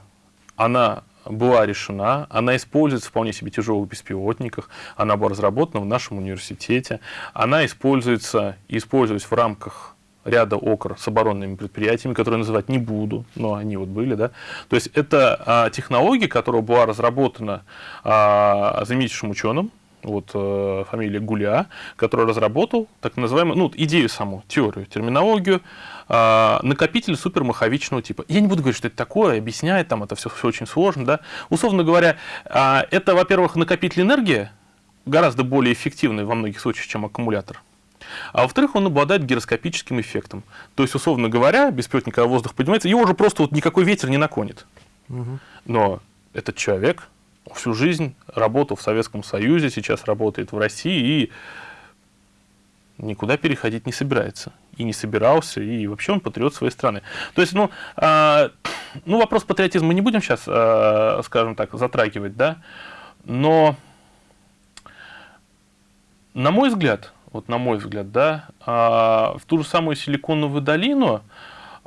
она была решена, она используется в вполне себе тяжелых беспилотниках, она была разработана в нашем университете, она используется и используется в рамках ряда ОКР с оборонными предприятиями, которые называть не буду, но они вот были, да. То есть это а, технология, которая была разработана а, знаменитейшим ученым, вот э, фамилия Гуля, который разработал так называемую, ну, идею саму, теорию, терминологию, э, накопитель супермаховичного типа. Я не буду говорить, что это такое, объяснять, там это все, все очень сложно, да. Условно говоря, э, это, во-первых, накопитель энергии, гораздо более эффективный во многих случаях, чем аккумулятор. А во-вторых, он обладает гироскопическим эффектом. То есть, условно говоря, беспилотник, когда воздух поднимается, его уже просто вот никакой ветер не наклонит. Угу. Но этот человек всю жизнь работал в Советском Союзе, сейчас работает в России и никуда переходить не собирается. И не собирался, и вообще он патриот своей страны. То есть, ну, э, ну вопрос патриотизма мы не будем сейчас, э, скажем так, затрагивать, да, но, на мой взгляд, вот на мой взгляд, да, э, в ту же самую Силиконовую долину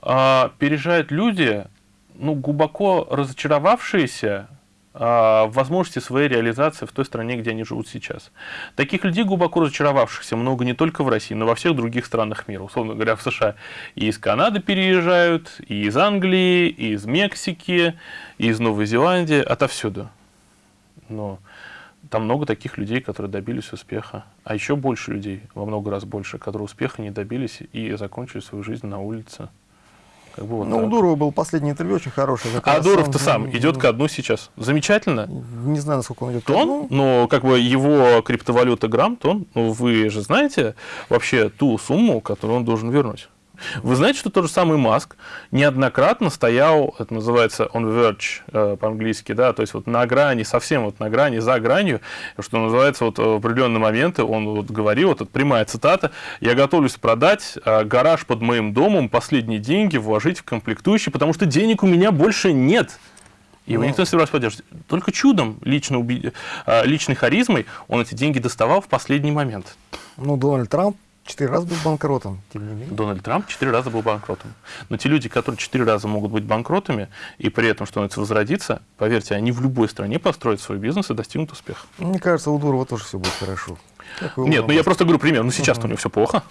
э, переезжают люди, ну, глубоко разочаровавшиеся возможности своей реализации в той стране, где они живут сейчас. Таких людей, глубоко разочаровавшихся, много не только в России, но во всех других странах мира. Условно говоря, в США и из Канады переезжают, и из Англии, и из Мексики, и из Новой Зеландии, отовсюду. Но там много таких людей, которые добились успеха. А еще больше людей, во много раз больше, которые успеха не добились и закончили свою жизнь на улице. Как бы вот ну, так. у Дурова был последний интервью очень хороший. А Дуров-то сам идет ко дну сейчас. Замечательно. Не знаю, насколько он идет ко дну. но как бы его криптовалюта грамм, то он, ну, вы же знаете вообще ту сумму, которую он должен вернуть. Вы знаете, что тот же самый Маск неоднократно стоял, это называется on verge э, по-английски, да, то есть вот на грани, совсем вот на грани, за гранью, что называется, вот в определенные моменты он вот говорил, вот это прямая цитата, я готовлюсь продать э, гараж под моим домом, последние деньги вложить в комплектующие, потому что денег у меня больше нет. Его ну, никто не собирался поддерживать. Только чудом, лично уби... Э, личной харизмой, он эти деньги доставал в последний момент. Ну, Дональд Трамп Четыре раза был банкротом, тем не менее. Дональд Трамп четыре раза был банкротом. Но те люди, которые четыре раза могут быть банкротами, и при этом, это возродиться, поверьте, они в любой стране построят свой бизнес и достигнут успеха. Мне кажется, у Дурова тоже все будет хорошо. Нет, ну я просто говорю пример. Ну сейчас -huh. у него все плохо.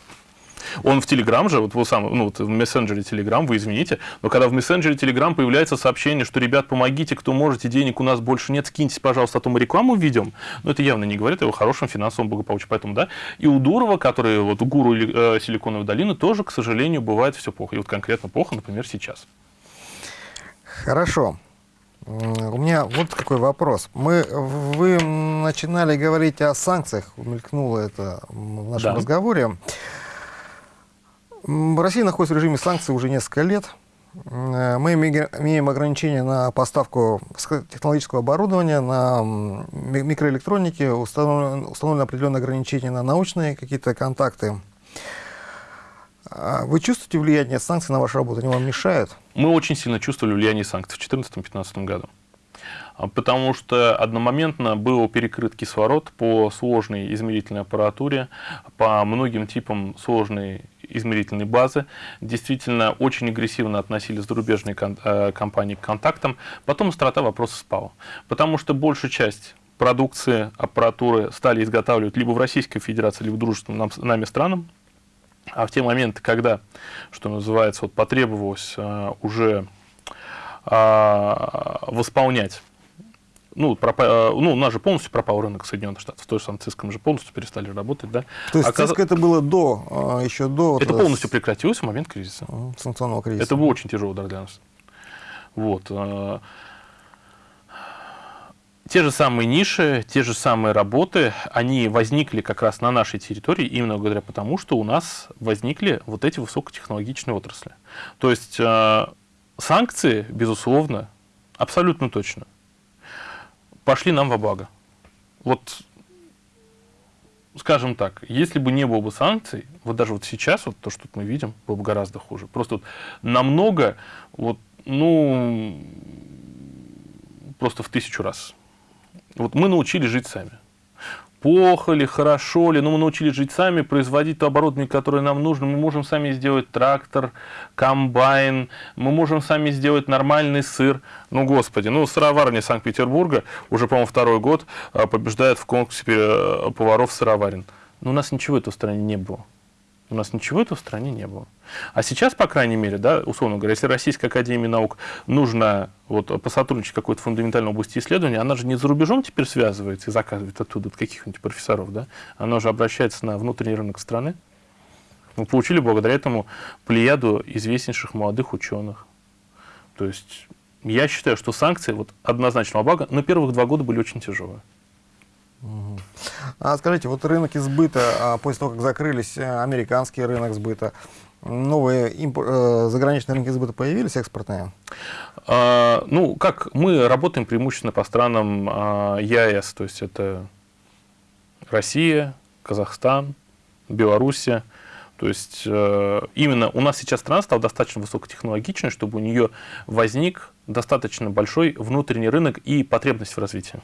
Он в Телеграм же, вот, сам, ну, вот в мессенджере Телеграм, вы извините, но когда в мессенджере Телеграм появляется сообщение, что, ребят, помогите, кто можете, денег у нас больше нет, скиньтесь, пожалуйста, а то мы рекламу введем, ну, это явно не говорит о его хорошем финансовом благополучии. Поэтому, да, и у Дурова, который, вот, у гуру э, Силиконовой долины, тоже, к сожалению, бывает все плохо. И вот конкретно плохо, например, сейчас. Хорошо. У меня вот какой вопрос. Мы, вы начинали говорить о санкциях, мелькнуло это в нашем да. разговоре. Россия находится в режиме санкций уже несколько лет. Э, мы имеем ограничения на поставку технологического оборудования, на микроэлектроники, установлены, установлены определенные ограничения на научные какие-то контакты. А вы чувствуете влияние санкций на вашу работу? Они вам мешают? Мы очень сильно чувствовали влияние санкций в 2014-2015 году. А, потому что одномоментно был перекрыт кислород по сложной измерительной аппаратуре, по многим типам сложной измерительной базы. Действительно, очень агрессивно относились зарубежные э, компании к контактам. Потом острота вопроса спала. Потому что большая часть продукции, аппаратуры стали изготавливать либо в Российской Федерации, либо в дружественном нами странам. А в те моменты, когда, что называется, вот потребовалось э, уже э, восполнять ну, пропа... Э, ну, у нас же полностью пропал рынок Соединенных Штатов. То же самое Cisco мы же полностью перестали работать, да. То есть Оказ... Cisco это было до, а, еще до... Это вот полностью прекратилось в момент кризиса. Санкционного кризиса. Это был очень тяжелый удар для нас. Вот. Э, те же самые ниши, те же самые работы, они возникли как раз на нашей территории именно благодаря потому, что у нас возникли вот эти высокотехнологичные отрасли. То есть э, санкции, безусловно, абсолютно точно, пошли нам во благо. Вот, скажем так, если бы не было бы санкций, вот даже вот сейчас, вот то, что мы видим, было бы гораздо хуже. Просто вот намного, вот, ну, просто в тысячу раз. Вот мы научились жить сами плохо ли, хорошо ли, но мы научились жить сами, производить то оборудование, которое нам нужно. Мы можем сами сделать трактор, комбайн, мы можем сами сделать нормальный сыр. Ну, господи, ну, сыроварня Санкт-Петербурга уже, по-моему, второй год а, побеждает в конкурсе э, поваров сыроварен. Но у нас ничего этого в стране не было. У нас ничего этого в стране не было. А сейчас, по крайней мере, да, условно говоря, если Российской Академии Наук нужно вот, посотрудничать в какой-то фундаментальной области исследования, она же не за рубежом теперь связывается и заказывает оттуда каких-нибудь профессоров, да? Она же обращается на внутренний рынок страны. Мы получили благодаря этому плеяду известнейших молодых ученых. То есть я считаю, что санкции вот, однозначного блага на первых два года были очень тяжелые. А скажите, вот рынок избыта, а, после того, как закрылись э, американский рынок сбыта, новые импор... Э, заграничные рынки сбыта появились, экспортные? А, ну, как мы работаем преимущественно по странам а, ЕАЭС, то есть это Россия, Казахстан, Белоруссия. То есть э, именно у нас сейчас страна стала достаточно высокотехнологичной, чтобы у нее возник достаточно большой внутренний рынок и потребность в развитии.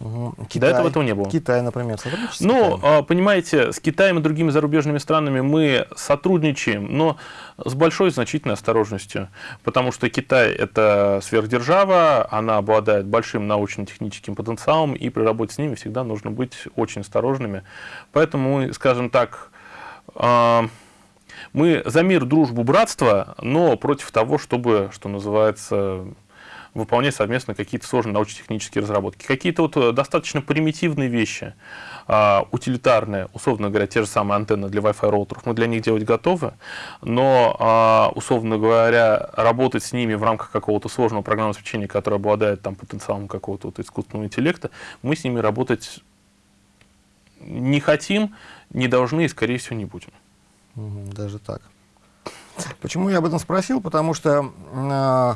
Угу. Китай, До этого этого не было. Китай, например, сотрудничает Ну, а, понимаете, с Китаем и другими зарубежными странами мы сотрудничаем, но с большой значительной осторожностью, потому что Китай – это сверхдержава, она обладает большим научно-техническим потенциалом, и при работе с ними всегда нужно быть очень осторожными. Поэтому, скажем так, а, мы за мир, дружбу, братство, но против того, чтобы, что называется, выполнять совместно какие-то сложные научно-технические разработки. Какие-то вот э, достаточно примитивные вещи, а, утилитарные, условно говоря, те же самые антенны для Wi-Fi роутеров, мы для них делать готовы, но, а, условно говоря, работать с ними в рамках какого-то сложного программного обеспечения, которое обладает там, потенциалом какого-то вот искусственного интеллекта, мы с ними работать не хотим, не должны и, скорее всего, не будем. Даже так. Почему я об этом спросил? Потому что, э,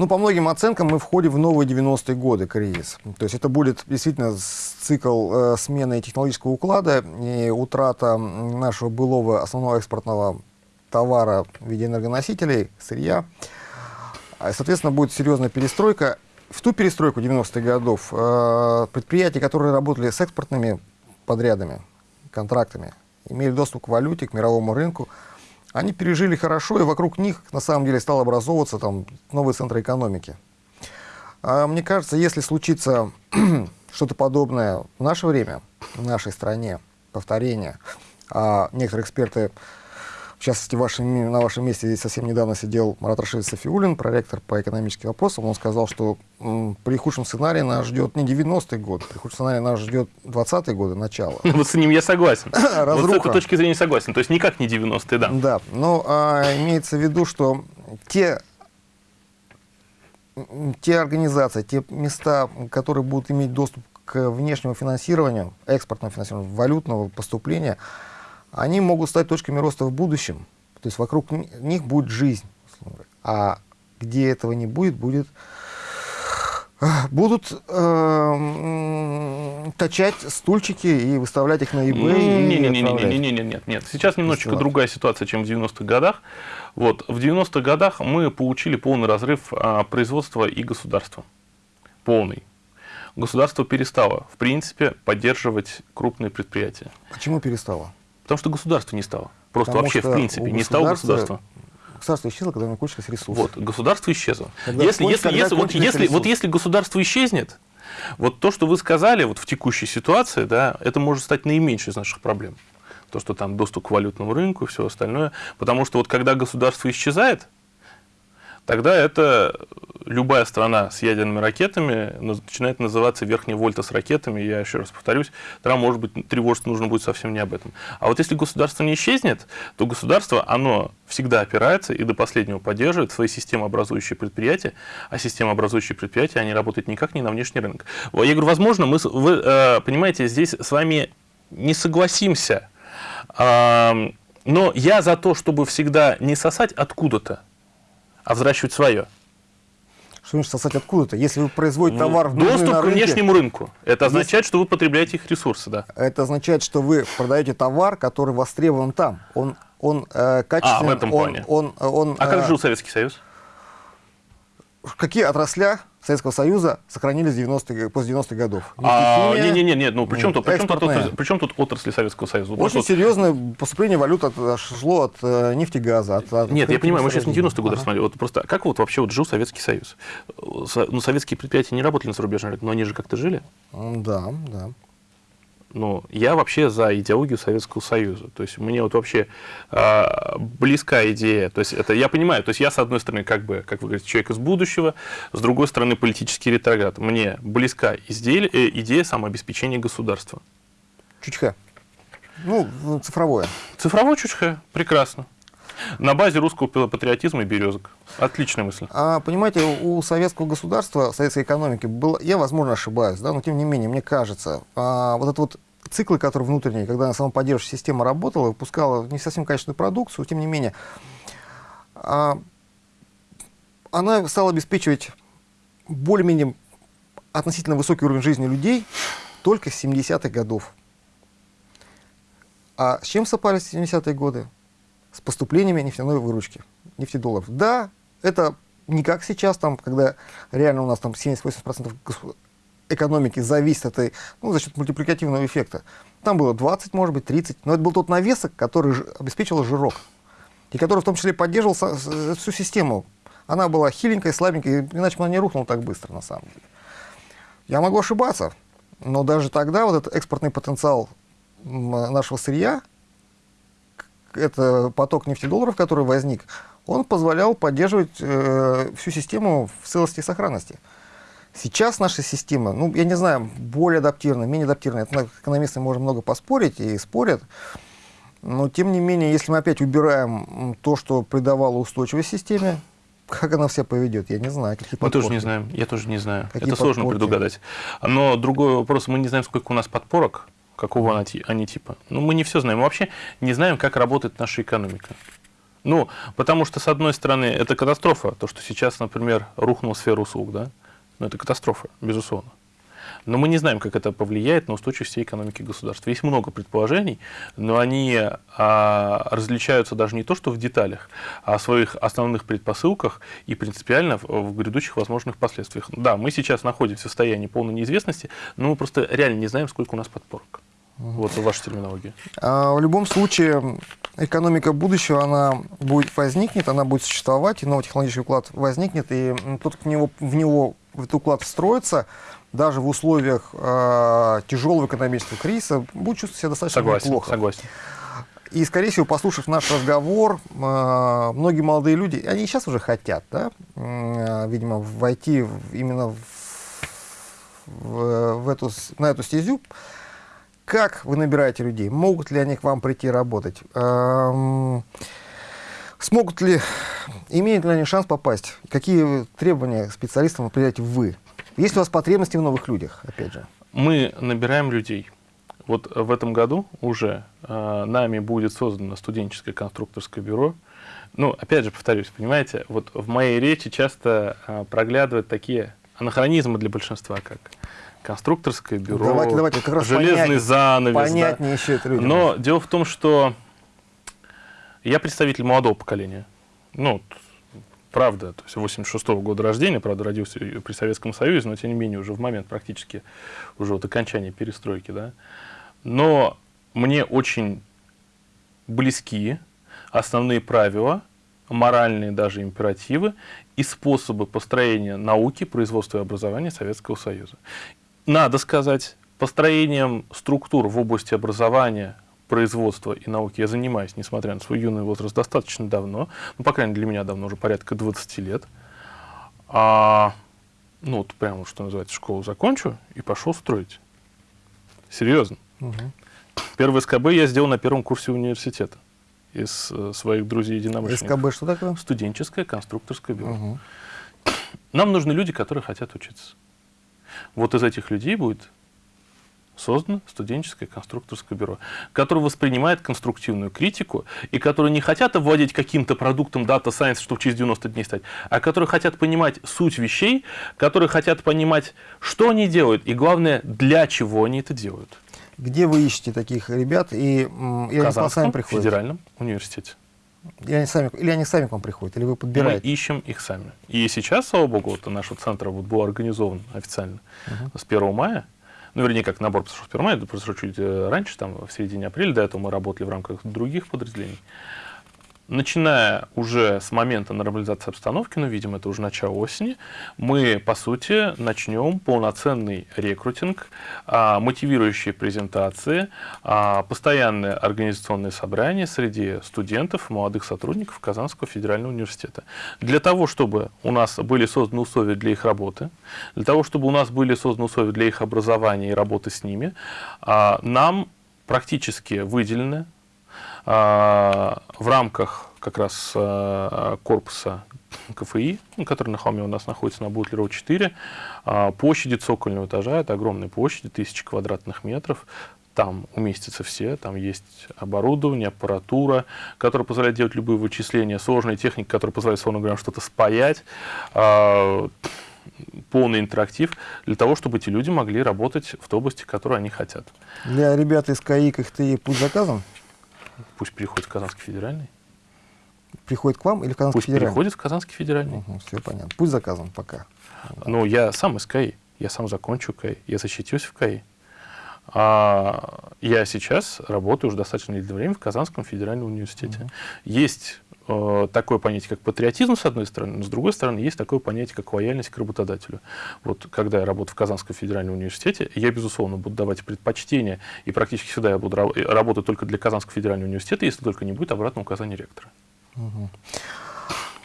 ну, по многим оценкам мы входим в новые 90-е годы кризис. То есть это будет действительно цикл э, смены технологического уклада и утрата нашего былого основного экспортного товара в виде энергоносителей, сырья. Соответственно, будет серьезная перестройка. В ту перестройку 90-х годов э, предприятия, которые работали с экспортными подрядами, контрактами, имели доступ к валюте, к мировому рынку, они пережили хорошо, и вокруг них на самом деле стал образовываться там новый центр экономики. А мне кажется, если случится [CLEARS THROAT] что-то подобное в наше время, в нашей стране, повторение, а некоторые эксперты в частности, вашем, на вашем месте здесь совсем недавно сидел Марат Рашидович Софиулин, проректор по экономическим вопросам. Он сказал, что м, при худшем сценарии нас ждет не 90-й год, при худшем сценарии нас ждет 20-й годы, начало. [LAUGHS] Вот с ним я согласен. [LAUGHS] Вот с этой точки зрения согласен. То есть никак не 90-е, да. Да, но а, имеется в виду, что те те организации, те места, которые будут иметь доступ к внешнему финансированию, экспортному финансированию, валютного поступления, они могут стать точками роста в будущем. То есть вокруг них будет жизнь. А где этого не будет, будет [SIGHS] будут э, точать стульчики и выставлять их на eBay. Не, не, не, не, не, не, не, нет, нет. Сейчас немножечко другая ситуация, чем в 90-х годах. Вот в 90-х годах мы получили полный разрыв а, производства и государства, полный. Государство перестало, в принципе, поддерживать крупные предприятия. Почему перестало? Потому что государства не стало. Просто Потому вообще, в принципе, не стало государства. Государство исчезло, когда у него кончились ресурсы. Вот, государство исчезло. Когда если, если, если, вот, если, вот если государство исчезнет, вот то, что вы сказали вот в текущей ситуации, да, это может стать наименьшей из наших проблем. То, что там доступ к валютному рынку и все остальное. Потому что вот когда государство исчезает, тогда это любая страна с ядерными ракетами начинает называться верхняя вольта с ракетами, я еще раз повторюсь, тогда, может быть, тревожиться нужно будет совсем не об этом. А вот если государство не исчезнет, то государство, оно всегда опирается и до последнего поддерживает свои системообразующие предприятия, а системообразующие предприятия, они работают никак не на внешний рынок. Я говорю, возможно, мы, вы э, понимаете, здесь с вами не согласимся, но я за то, чтобы всегда не сосать откуда-то, а взращивать свое. Что значит сосать откуда-то? Если вы производите ну, товар в Доступ на рынке, к внешнему рынку. Это означает, что вы потребляете их ресурсы, да. Это означает, что вы продаете товар, который востребован там. Он, он э, качественный. А, в этом плане. Он, он, он, а как э, жил Советский Союз? Какие отрасля Советского Союза сохранились 90 после 90-х годов. А, не, не, не, не, ну при чем, тут, при, чем тут, отрасли, при чем тут отрасли Советского Союза? Очень вот, серьезное поступление валют от, шло от э, нефтегаза. От, от Нет, я понимаю, мы сейчас не 90-е годы ага. рассматривали. Вот просто как вот вообще вот жил Советский Союз? Ну, советские предприятия не работали на зарубежном рынке, но они же как-то жили? Да, да ну, я вообще за идеологию Советского Союза. То есть мне вот вообще э, близка идея. То есть это я понимаю, то есть я с одной стороны как бы, как вы говорите, человек из будущего, с другой стороны политический ретроград. Мне близка идея, э, идея самообеспечения государства. Чучха. Ну, цифровое. Цифровое чучха, прекрасно. На базе русского патриотизма и березок. Отличная мысль. А, понимаете, у советского государства, советской экономики, было, я, возможно, ошибаюсь, да, но тем не менее, мне кажется, а, вот этот вот циклы, которые внутренние, когда самоподдерживающая система работала, выпускала не совсем качественную продукцию, тем не менее, а, она стала обеспечивать более-менее относительно высокий уровень жизни людей только с 70-х годов. А с чем сопались 70-е годы? С поступлениями нефтяной выручки, нефтедолларов. Да, это не как сейчас, там, когда реально у нас там 70-80% экономики зависит от ну, за счет мультипликативного эффекта. Там было 20, может быть, 30, но это был тот навесок, который обеспечивал жирок, и который в том числе поддерживал всю систему. Она была хиленькая, слабенькая, иначе она не рухнула так быстро, на самом деле. Я могу ошибаться, но даже тогда вот этот экспортный потенциал нашего сырья, это поток нефтедолларов, который возник, он позволял поддерживать э, всю систему в целости и сохранности. Сейчас наша система, ну, я не знаю, более адаптированная, менее адаптированная, это экономисты можем много поспорить и спорят, но тем не менее, если мы опять убираем то, что придавало устойчивость системе, как она вся поведет, я не знаю. Какие мы тоже не знаем, я тоже не знаю. Какие это подпорки? сложно предугадать. Но другой вопрос, мы не знаем, сколько у нас подпорок, какого они типа. Ну, мы не все знаем. Мы вообще не знаем, как работает наша экономика. Ну, потому что, с одной стороны, это катастрофа. То, что сейчас, например, рухнула сфера услуг, да? Ну, это катастрофа, безусловно. Но мы не знаем, как это повлияет на устойчивость всей экономики государства. Есть много предположений, но они а, различаются даже не то, что в деталях, а в своих основных предпосылках и принципиально в, в грядущих возможных последствиях. Да, мы сейчас находимся в состоянии полной неизвестности, но мы просто реально не знаем, сколько у нас подпорок. Вот ваша терминология. А, в любом случае, экономика будущего, она будет возникнет, она будет существовать, и новый технологический уклад возникнет, и тот, кто в него, в него в этот уклад встроится, даже в условиях э, тяжелого экономического кризиса, будет чувствовать себя достаточно согласен, неплохо. Согласен. И, скорее всего, послушав наш разговор, э, многие молодые люди, они сейчас уже хотят, да, э, видимо, войти в, именно в, в, в эту, на эту стезю. Как вы набираете людей? Могут ли они к вам прийти работать? Эм, смогут ли, имеют ли они шанс попасть? Какие требования специалистам определяете вы? Есть ли у вас потребности в новых людях, опять же? Мы набираем людей. Вот в этом году уже э, нами будет создано студенческое конструкторское бюро. Ну, опять же, повторюсь, понимаете, вот в моей речи часто э, проглядывают такие анахронизмы для большинства, как конструкторское бюро, давайте, давайте, как раз железный понять, занавес. Понятнее да. еще это людям. Но дело в том, что я представитель молодого поколения. Ну, правда, то есть 86 -го года рождения, правда, родился при Советском Союзе, но тем не менее уже в момент практически уже вот окончания перестройки, да. Но мне очень близки основные правила, моральные даже императивы и способы построения науки, производства и образования Советского Союза. Надо сказать, построением структур в области образования, производства и науки я занимаюсь, несмотря на свой юный возраст, достаточно давно. Ну, по крайней мере, для меня давно, уже порядка 20 лет. А, ну, вот прямо, что называется, школу закончу и пошел строить. Серьезно. Угу. Первый СКБ я сделал на первом курсе университета из э, своих друзей-единомышленников. СКБ что такое? Студенческое конструкторское бюро. Угу. Нам нужны люди, которые хотят учиться. Вот из этих людей будет создано студенческое конструкторское бюро, которое воспринимает конструктивную критику и которые не хотят овладеть каким-то продуктом Data Science, чтобы через 90 дней стать, а которые хотят понимать суть вещей, которые хотят понимать, что они делают и, главное, для чего они это делают. Где вы ищете таких ребят? И, и они сами приходят? федеральном университите. Или они, сами, или они сами к вам приходят, или вы подбираете? Мы ищем их сами. И сейчас, слава богу, вот наш центр вот был организован официально uh -huh. с 1 мая ну, вернее, как набор произошел в первом это произошло чуть э, раньше, там, в середине апреля, до этого мы работали в рамках других подразделений начиная уже с момента нормализации обстановки, ну, видимо, это уже начало осени, мы, по сути, начнем полноценный рекрутинг, а, мотивирующие презентации, а, постоянные организационные собрания среди студентов, молодых сотрудников Казанского федерального университета. Для того, чтобы у нас были созданы условия для их работы, для того, чтобы у нас были созданы условия для их образования и работы с ними, а, нам практически выделены в рамках как раз а, корпуса КФИ, который на холме у нас находится на Бутлерова 4, а, площади цокольного этажа, это огромные площади, тысячи квадратных метров, там уместятся все, там есть оборудование, аппаратура, которая позволяет делать любые вычисления, сложная техника, которая позволяет, словно говоря, что-то спаять, полный интерактив для того, чтобы эти люди могли работать в той области, которую они хотят. Для ребят из КАИ КХТИ путь заказан? Пусть переходит в Казанский федеральный. Приходит к вам или в Казанский Пусть федеральный? переходит в Казанский федеральный. Угу, все понятно. Пусть заказан пока. Ну, я сам из КАИ. Я сам закончу КАИ. Я защитился в КАИ. А я сейчас работаю уже достаточно длительное время в Казанском федеральном университете. Угу. Есть такое понятие, как патриотизм, с одной стороны, но с другой стороны, есть такое понятие, как лояльность к работодателю. Вот когда я работаю в Казанском федеральном университете, я, безусловно, буду давать предпочтение, и практически всегда я буду работать только для Казанского федерального университета, если только не будет обратного указания ректора.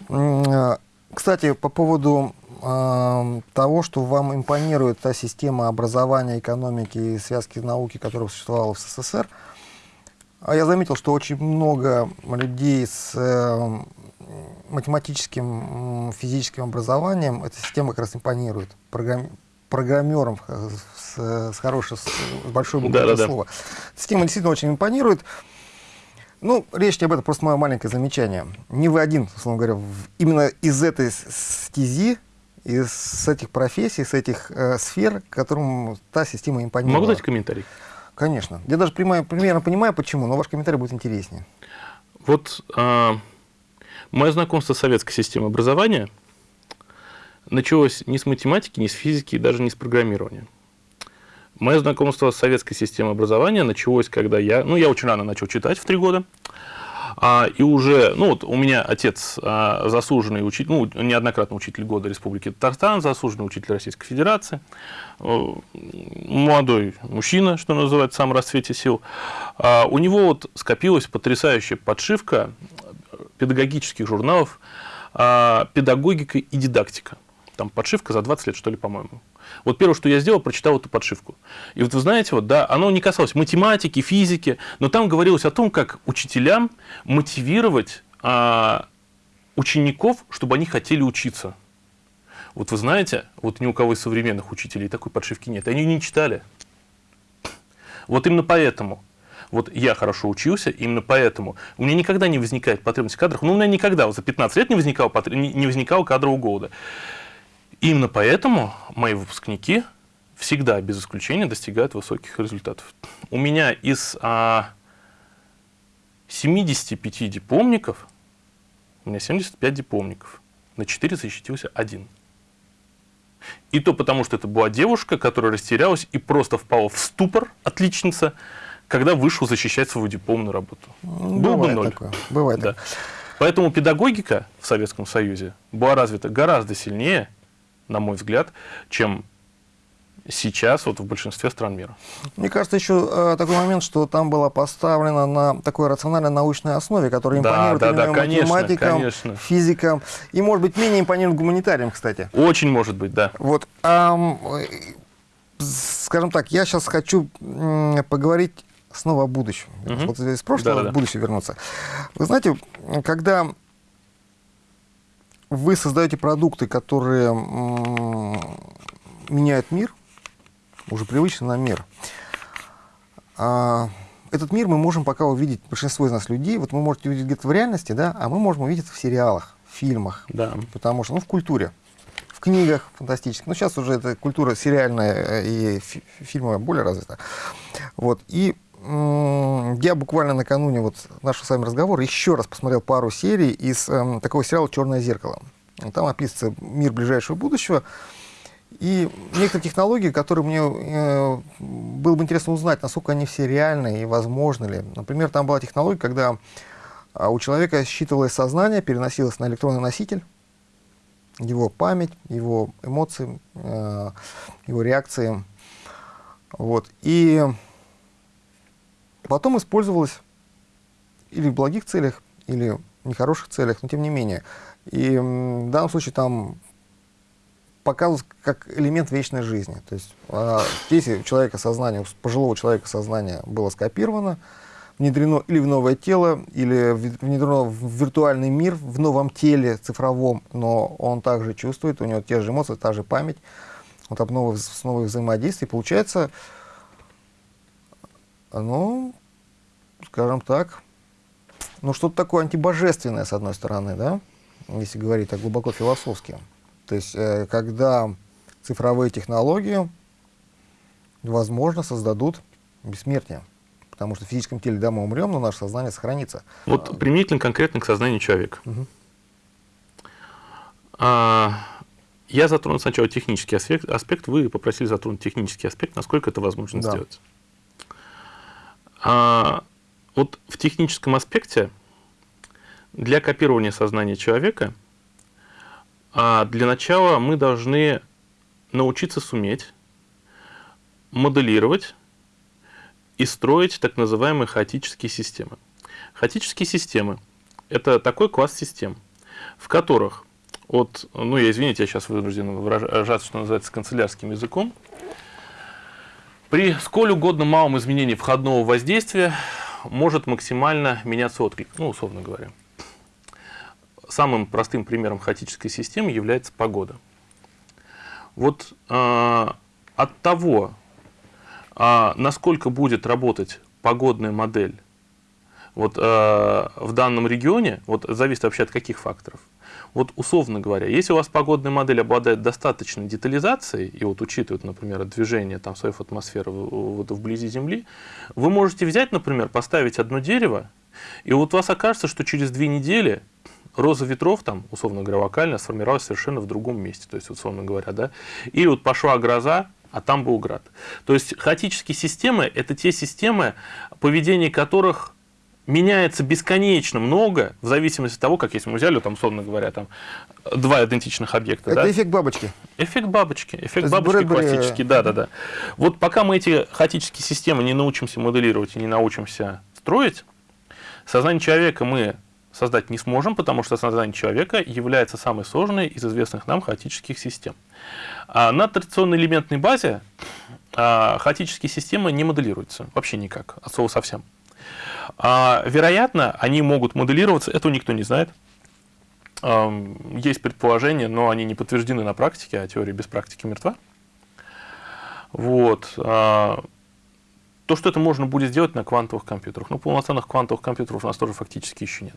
Угу. Кстати, по поводу э, того, что вам импонирует та система образования, экономики и связки науки, которая существовала в СССР, а я заметил, что очень много людей с э, математическим, физическим образованием эта система как раз импонирует. Программ... программером с, с хорошей, с большой буквы да, да, слова. Да. Система действительно очень импонирует. Ну, речь не об этом, просто мое маленькое замечание. Не вы один, условно говоря, именно из этой стези, из этих профессий, с этих э, сфер, которым та система импонирует. Могу дать комментарий? Конечно. Я даже примерно, примерно понимаю, почему, но ваш комментарий будет интереснее. Вот э, мое знакомство с советской системой образования началось не с математики, не с физики, даже не с программирования. Мое знакомство с советской системой образования началось, когда я, ну, я очень рано начал читать, в три года, а, и уже, ну, вот у меня отец а, заслуженный учитель, ну, неоднократно учитель года Республики Татарстан, заслуженный учитель Российской Федерации, молодой мужчина, что называется, в самом расцвете сил. А, у него вот скопилась потрясающая подшивка педагогических журналов а, «Педагогика и дидактика». Там подшивка за 20 лет, что ли, по-моему. Вот первое, что я сделал, прочитал эту подшивку. И вот вы знаете, вот, да, оно не касалось математики, физики, но там говорилось о том, как учителям мотивировать а, учеников, чтобы они хотели учиться. Вот вы знаете, вот ни у кого из современных учителей такой подшивки нет. Они не читали. Вот именно поэтому вот я хорошо учился, именно поэтому у меня никогда не возникает потребность в кадрах. Ну, у меня никогда, вот за 15 лет не возникало, не возникало кадрового голода. Именно поэтому мои выпускники всегда, без исключения, достигают высоких результатов. У меня из а, 75 дипломников, у меня 75 дипломников, на 4 защитился один. И то потому, что это была девушка, которая растерялась и просто впала в ступор, отличница, когда вышел защищать свою дипломную работу. Ну, Был бы ноль. Такое. Бывает да. Поэтому педагогика в Советском Союзе была развита гораздо сильнее, на мой взгляд, чем сейчас вот в большинстве стран мира. Мне кажется, еще э, такой момент, что там было поставлено на такой рациональной научной основе, которая импонирует да, да, конечно, математикам, конечно. физикам и, может быть, менее импонирует гуманитариям, кстати. Очень может быть, да. Вот, эм, скажем так, я сейчас хочу поговорить снова о будущем. Угу. Вот из прошлого да, да. в будущее вернуться. Вы знаете, когда вы создаете продукты, которые меняют мир, уже привычный нам мир, а, этот мир мы можем пока увидеть, большинство из нас людей, вот вы можете увидеть где-то в реальности, да, а мы можем увидеть в сериалах, в фильмах, да. потому что, ну, в культуре, в книгах фантастических. Ну, сейчас уже эта культура сериальная и фильмовая более развита. Вот, и я буквально накануне вот нашего с вами разговора еще раз посмотрел пару серий из э, такого сериала «Черное зеркало». Там описывается мир ближайшего будущего. И некоторые технологии, которые мне э, было бы интересно узнать, насколько они все реальны и возможны ли. Например, там была технология, когда э, у человека считывалось сознание, переносилось на электронный носитель, его память, его эмоции, э, его реакции. Вот. И потом использовалось или в благих целях, или в нехороших целях, но тем не менее. И в данном случае там показывают как элемент вечной жизни. То есть а, здесь у человека сознание, у пожилого человека сознание было скопировано, внедрено или в новое тело, или внедрено в виртуальный мир, в новом теле цифровом, но он также чувствует, у него те же эмоции, та же память, вот об новых, новых взаимодействий. Получается, ну, скажем так, ну что-то такое антибожественное, с одной стороны, да, если говорить так глубоко философски. То есть, э, когда цифровые технологии, возможно, создадут бессмертие. Потому что в физическом теле, да, мы умрем, но наше сознание сохранится. Вот применительно конкретно к сознанию человека. Угу. А, я затронул сначала технический аспект, аспект, вы попросили затронуть технический аспект, насколько это возможно да. сделать. А, вот в техническом аспекте для копирования сознания человека а для начала мы должны научиться суметь моделировать и строить так называемые хаотические системы. Хаотические системы – это такой класс систем, в которых от, ну я извините, я сейчас вынужден выражаться, что называется, канцелярским языком, при сколь угодно малом изменении входного воздействия может максимально меняться отклик, ну, условно говоря. Самым простым примером хаотической системы является погода. Вот э, от того, э, насколько будет работать погодная модель вот, э, в данном регионе, вот зависит вообще от каких факторов. Вот условно говоря, если у вас погодная модель обладает достаточной детализацией, и вот учитывает, например, движение там, своей атмосферы вот, вблизи Земли, вы можете взять, например, поставить одно дерево, и вот у вас окажется, что через две недели роза ветров, там, условно говоря, вокально сформировалась совершенно в другом месте, то есть, условно говоря, да, и вот пошла гроза, а там был град. То есть хаотические системы – это те системы, поведение которых меняется бесконечно много, в зависимости от того, как если мы взяли, там, условно говоря, там, два идентичных объекта. Это да? эффект бабочки. Эффект бабочки. Эффект бабочки Брэдбери... классический, да, да, да. Вот пока мы эти хаотические системы не научимся моделировать и не научимся строить, сознание человека мы создать не сможем, потому что сознание человека является самой сложной из известных нам хаотических систем. А на традиционной элементной базе а, хаотические системы не моделируются вообще никак, от слова совсем. А, вероятно, они могут моделироваться, этого никто не знает. Есть предположения, но они не подтверждены на практике, а теория без практики мертва. Вот. А, то, что это можно будет сделать на квантовых компьютерах. Ну, полноценных квантовых компьютеров у нас тоже фактически еще нет.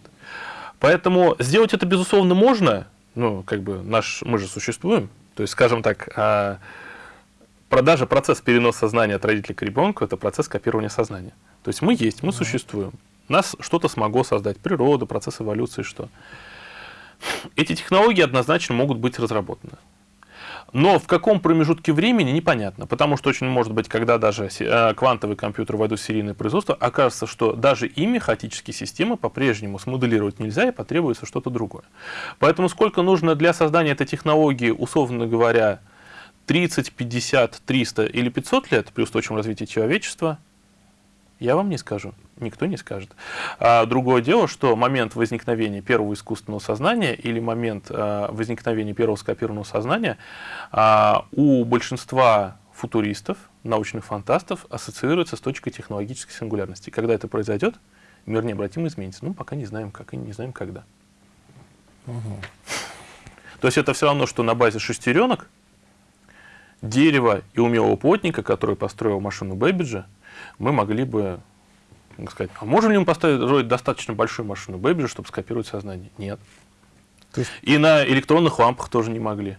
Поэтому сделать это, безусловно, можно. Ну, как бы наш, мы же существуем. То есть, скажем так, а, продажа, процесс переноса сознания от родителя к ребенку – это процесс копирования сознания. То есть мы есть, мы существуем. Нас что-то смогло создать, природа, процесс эволюции, что. Эти технологии однозначно могут быть разработаны. Но в каком промежутке времени непонятно, потому что очень может быть, когда даже э, квантовые компьютеры войдут в серийное производство, окажется, что даже ими хаотические системы по-прежнему смоделировать нельзя и потребуется что-то другое. Поэтому сколько нужно для создания этой технологии, условно говоря, 30, 50, 300 или 500 лет при устойчивом развитии человечества, я вам не скажу, никто не скажет. А другое дело, что момент возникновения первого искусственного сознания или момент а, возникновения первого скопированного сознания а, у большинства футуристов, научных фантастов ассоциируется с точкой технологической сингулярности. Когда это произойдет, мир необратимо изменится. Ну, пока не знаем как и не знаем когда. Угу. То есть это все равно, что на базе шестеренок, дерева и умелого плотника, который построил машину Бэббиджа, мы могли бы сказать, а можем ли мы построить достаточно большую машину Бэббиджа, чтобы скопировать сознание? Нет. есть... И на электронных лампах тоже не могли.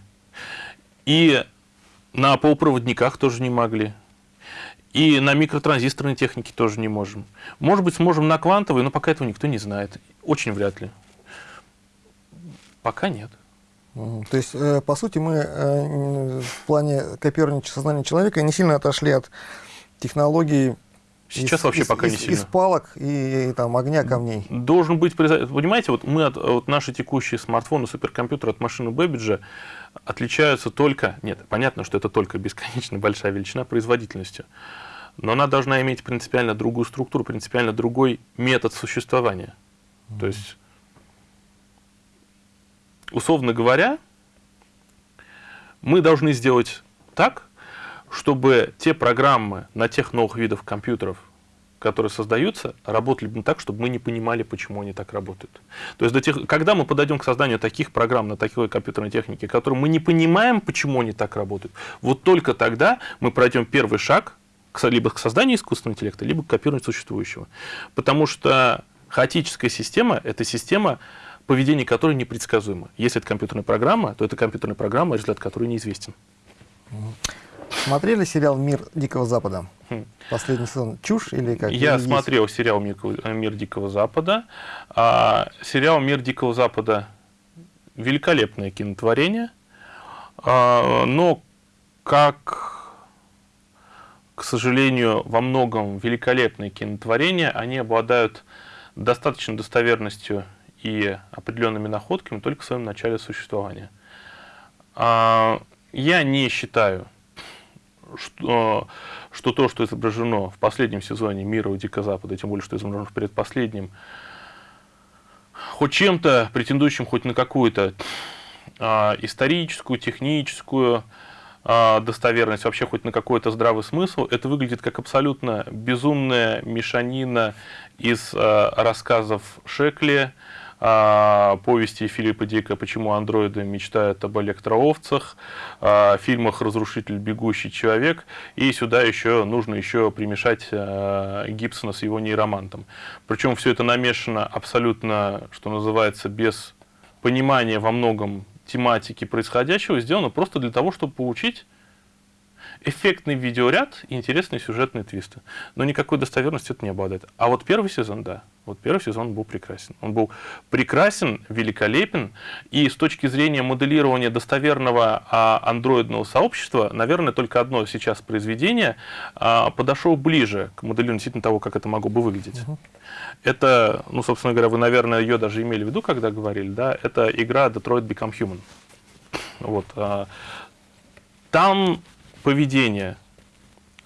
И на полупроводниках тоже не могли. И на микротранзисторной технике тоже не можем. Может быть, сможем на квантовой, но пока этого никто не знает. Очень вряд ли. Пока нет. То есть, э, по сути, мы э, в плане копирования сознания человека не сильно отошли от технологий Сейчас из, вообще из, пока из, не сильно. Из палок и, и там огня камней. Должен быть, понимаете, вот мы от вот наши текущие смартфоны, суперкомпьютеры от машины Бэббиджа отличаются только, нет, понятно, что это только бесконечно большая величина производительностью, но она должна иметь принципиально другую структуру, принципиально другой метод существования. Mm -hmm. То есть, условно говоря, мы должны сделать так, чтобы те программы на тех новых видов компьютеров, которые создаются, работали бы так, чтобы мы не понимали, почему они так работают. То есть, до тех, когда мы подойдем к созданию таких программ на такой компьютерной технике, которые мы не понимаем, почему они так работают, вот только тогда мы пройдем первый шаг к, либо к созданию искусственного интеллекта, либо к копированию существующего. Потому что хаотическая система – это система, поведение которой непредсказуемо. Если это компьютерная программа, то это компьютерная программа, результат которой неизвестен. Смотрели сериал «Мир Дикого Запада»? Хм. Последний сезон. Чушь или как? Я или смотрел есть? сериал «Мир Дикого Запада». А, сериал «Мир Дикого Запада» – великолепное кинотворение, а, но как, к сожалению, во многом великолепные кинотворения, они обладают достаточной достоверностью и определенными находками только в своем начале существования. А, я не считаю что, что то, что изображено в последнем сезоне «Мира у Дикого Запада», тем более, что изображено в предпоследнем, хоть чем-то претендующим хоть на какую-то а, историческую, техническую а, достоверность, вообще хоть на какой-то здравый смысл, это выглядит как абсолютно безумная мешанина из а, рассказов Шекли, а, повести Филиппа Дика «Почему андроиды мечтают об электроовцах», а, фильмах «Разрушитель. Бегущий человек». И сюда еще нужно еще примешать а, Гибсона с его нейромантом. Причем все это намешано абсолютно, что называется, без понимания во многом тематики происходящего, сделано просто для того, чтобы получить эффектный видеоряд и интересные сюжетные твисты. Но никакой достоверности это не обладает. А вот первый сезон, да. Вот первый сезон был прекрасен. Он был прекрасен, великолепен. И с точки зрения моделирования достоверного а, андроидного сообщества, наверное, только одно сейчас произведение а, подошло ближе к моделированию действительно того, как это могло бы выглядеть. Угу. Это, ну, собственно говоря, вы, наверное, ее даже имели в виду, когда говорили, да, это игра Detroit Become Human. Вот. А, там поведение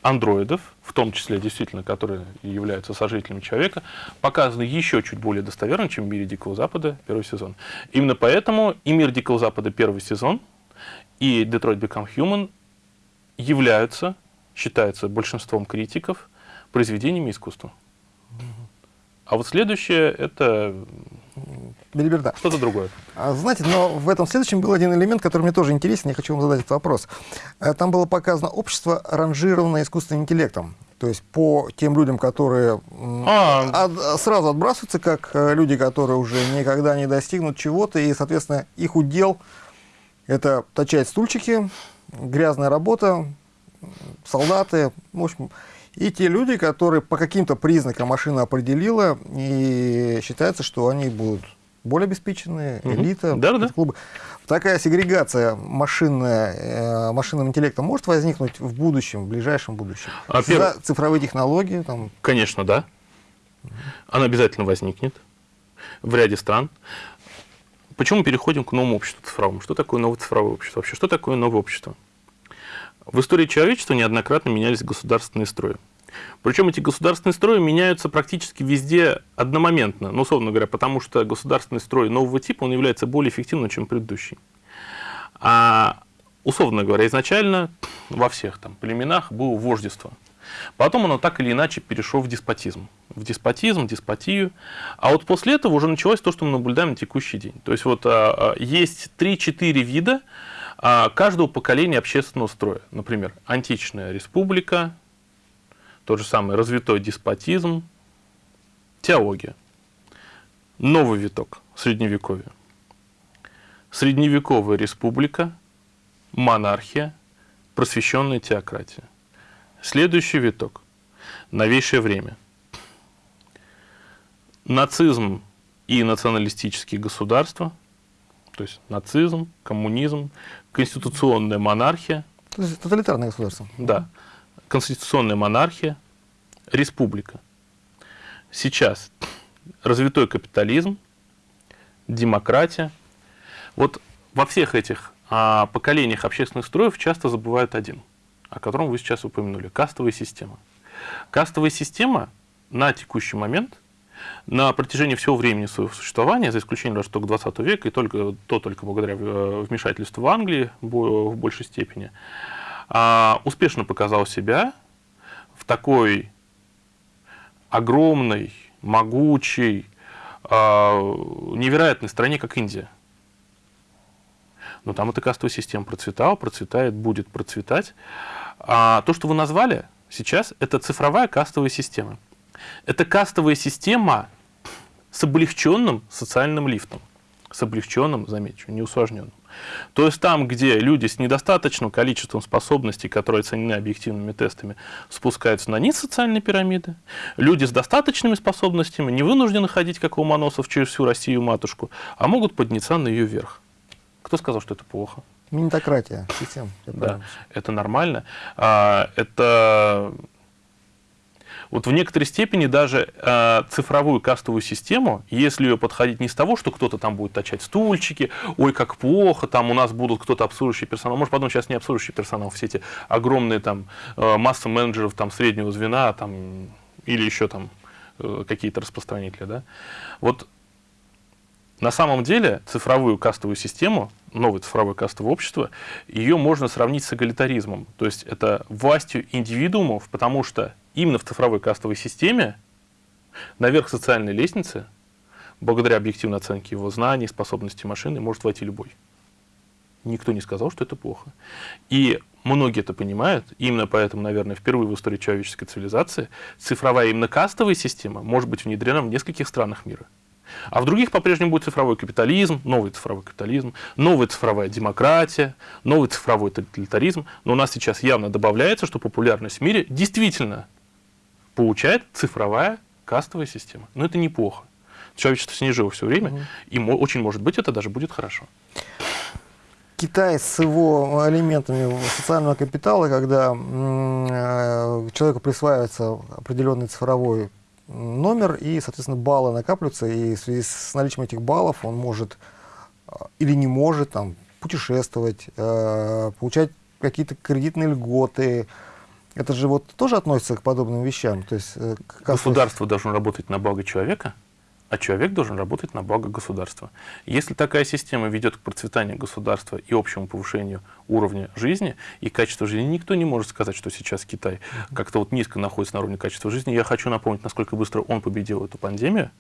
андроидов, в том числе действительно, которые являются сожителями человека, показаны еще чуть более достоверно, чем в «Мире Дикого Запада» первый сезон. Именно поэтому и «Мир Дикого Запада» первый сезон, и «Detroit Become Human» являются, считаются большинством критиков, произведениями искусства. А вот следующее — это Белиберда. Что-то другое. А, знаете, но в этом следующем был один элемент, который мне тоже интересен, я хочу вам задать этот вопрос. Э, там было показано общество, ранжированное искусственным интеллектом. То есть по тем людям, которые а. от, сразу отбрасываются, как э, люди, которые уже никогда не достигнут чего-то, и, соответственно, их удел — это точать стульчики, грязная работа, солдаты, в общем, и те люди, которые по каким-то признакам машина определила, и считается, что они будут более обеспеченные, угу. элита, да, да. клубы. Такая сегрегация машинная, э, машинным интеллектом может возникнуть в будущем, в ближайшем будущем? А За перв... цифровые технологии? Там... Конечно, да. Она обязательно возникнет в ряде стран. Почему мы переходим к новому обществу цифровому? Что такое новое цифровое общество вообще? Что такое новое общество? В истории человечества неоднократно менялись государственные строи. Причем эти государственные строи меняются практически везде одномоментно, ну, условно говоря, потому что государственный строй нового типа, он является более эффективным, чем предыдущий. А, условно говоря, изначально во всех там племенах было вождество. Потом оно так или иначе перешло в деспотизм. В деспотизм, деспотию. А вот после этого уже началось то, что мы наблюдаем на текущий день. То есть вот а, а есть 3-4 вида каждого поколения общественного строя. Например, античная республика, тот же самый развитой деспотизм, теология. Новый виток средневековья. Средневековая республика, монархия, просвещенная теократия. Следующий виток. Новейшее время. Нацизм и националистические государства, то есть нацизм, коммунизм, конституционная монархия. Тоталитарное государство. Да конституционная монархия, республика. Сейчас развитой капитализм, демократия. Вот во всех этих а, поколениях общественных строев часто забывают один, о котором вы сейчас упомянули – кастовая система. Кастовая система на текущий момент, на протяжении всего времени своего существования, за исключением даже только 20 века, и только, то только благодаря э, вмешательству в Англии в большей степени, а, успешно показал себя в такой огромной, могучей, а, невероятной стране, как Индия. Но там эта кастовая система процветала, процветает, будет процветать. А то, что вы назвали сейчас, это цифровая кастовая система. Это кастовая система с облегченным социальным лифтом. С облегченным, замечу, не усложненным. То есть там, где люди с недостаточным количеством способностей, которые оценены объективными тестами, спускаются на низ социальной пирамиды, люди с достаточными способностями не вынуждены ходить, как у Ломоносов, через всю Россию матушку, а могут подняться на ее верх. Кто сказал, что это плохо? Минитократия, система. Да, это нормально. А, это вот в некоторой степени даже э, цифровую кастовую систему, если ее подходить не с того, что кто-то там будет точать стульчики, ой, как плохо, там у нас будут кто-то обслуживающий персонал, может потом сейчас не обслуживающий персонал, все эти огромные там э, массы менеджеров там среднего звена там, или еще там э, какие-то распространители, да, вот на самом деле цифровую кастовую систему, новое цифровое кастовое общество, ее можно сравнить с эгалитаризмом. То есть это властью индивидуумов, потому что именно в цифровой кастовой системе наверх социальной лестницы благодаря объективной оценке его знаний, способностей машины, может войти любой. Никто не сказал, что это плохо. И многие это понимают, именно поэтому, наверное, впервые в истории человеческой цивилизации цифровая именно кастовая система может быть внедрена в нескольких странах мира. А в других по-прежнему будет цифровой капитализм, новый цифровой капитализм, новая цифровая демократия, новый цифровой тоталитаризм. Но у нас сейчас явно добавляется, что популярность в мире действительно получает цифровая кастовая система. Но это неплохо. Человечество снижало все время, угу. и очень может быть это даже будет хорошо. Китай с его элементами социального капитала, когда э, человеку присваивается определенный цифровой номер, и, соответственно, баллы накапливаются, и в связи с наличием этих баллов он может э, или не может там, путешествовать, э, получать какие-то кредитные льготы. Это же вот тоже относится к подобным вещам. То есть, Государство должно работать на благо человека, а человек должен работать на благо государства. Если такая система ведет к процветанию государства и общему повышению уровня жизни и качества жизни, никто не может сказать, что сейчас Китай как-то вот низко находится на уровне качества жизни. Я хочу напомнить, насколько быстро он победил эту пандемию.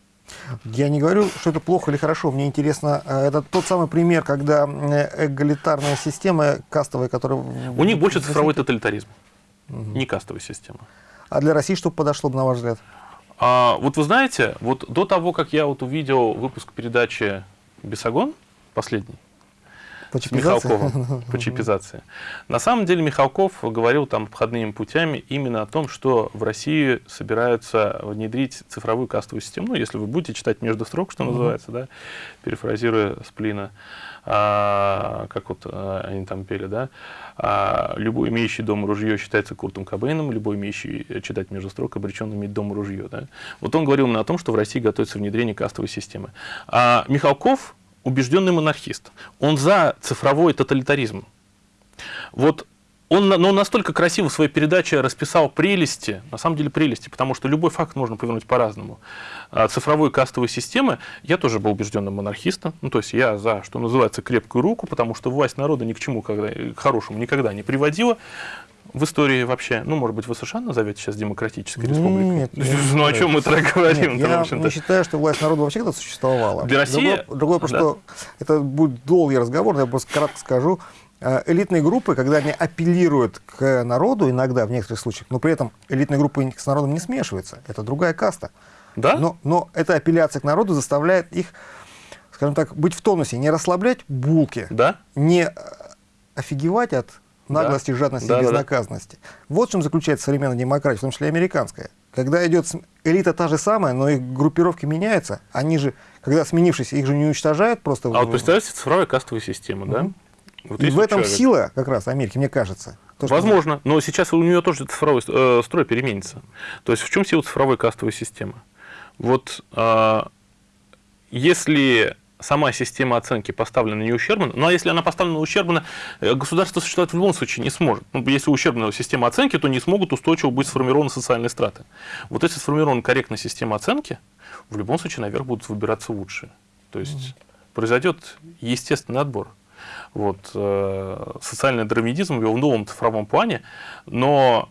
Я не говорю, что это плохо или хорошо. Мне интересно, э, это тот самый пример, когда э, эгалитарная система кастовая, которая... У них больше цифровой тоталитаризм, угу. не кастовая система. А для России что подошло бы, на ваш взгляд? А, вот вы знаете, вот до того, как я вот увидел выпуск передачи «Бесогон», последний, по с Михалковым [LAUGHS] по чипизации. На самом деле Михалков говорил там обходными путями именно о том, что в России собираются внедрить цифровую кастовую систему. Ну, если вы будете читать между строк, что называется, да, перефразируя Сплина, а, как вот а, они там пели, да, а, любой имеющий дом ружье считается Куртом Кобейном, любой имеющий э, читать между строк обречен иметь дом ружье. Да. Вот он говорил именно о том, что в России готовится внедрение кастовой системы. А Михалков убежденный монархист. Он за цифровой тоталитаризм. Вот он, но он настолько красиво в своей передаче расписал прелести, на самом деле прелести, потому что любой факт можно повернуть по-разному. А цифровой кастовой системы, я тоже был убежденным монархистом, ну, то есть я за, что называется, крепкую руку, потому что власть народа ни к чему когда, к хорошему никогда не приводила в истории вообще, ну, может быть, вы США назовете сейчас демократической республикой? Нет, нет, ну, о чем мы тогда говорим? Нет, я не считаю, что власть народа вообще когда существовала. Для России? Другое, другое да. просто, это будет долгий разговор, я просто кратко скажу. Э, элитные группы, когда они апеллируют к народу иногда, в некоторых случаях, но при этом элитные группы с народом не смешиваются. Это другая каста. Да? Но, но эта апелляция к народу заставляет их, скажем так, быть в тонусе, не расслаблять булки, да? не офигевать от наглости, да. жадности да, и безнаказанности. Да, да. Вот в чем заключается современная демократия, в том числе и американская. Когда идет элита та же самая, но их группировки меняются, они же, когда сменившись, их же не уничтожают просто. А вот представьте цифровая кастовая система, да? Вот и в этом человек. сила как раз Америки, мне кажется. То, Возможно, но сейчас у нее тоже цифровой э, строй переменится. То есть в чем сила цифровой кастовой системы? Вот э, если сама система оценки поставлена не ущербно, ну а если она поставлена ущербно, э, государство существовать в любом случае не сможет. Ну, если ущербная система оценки, то не смогут устойчиво быть сформированы социальные страты. Вот если сформирована корректная система оценки, в любом случае наверх будут выбираться лучшие. То есть mm произойдет естественный отбор. Вот, э, социальный драмедизм в его новом цифровом плане, но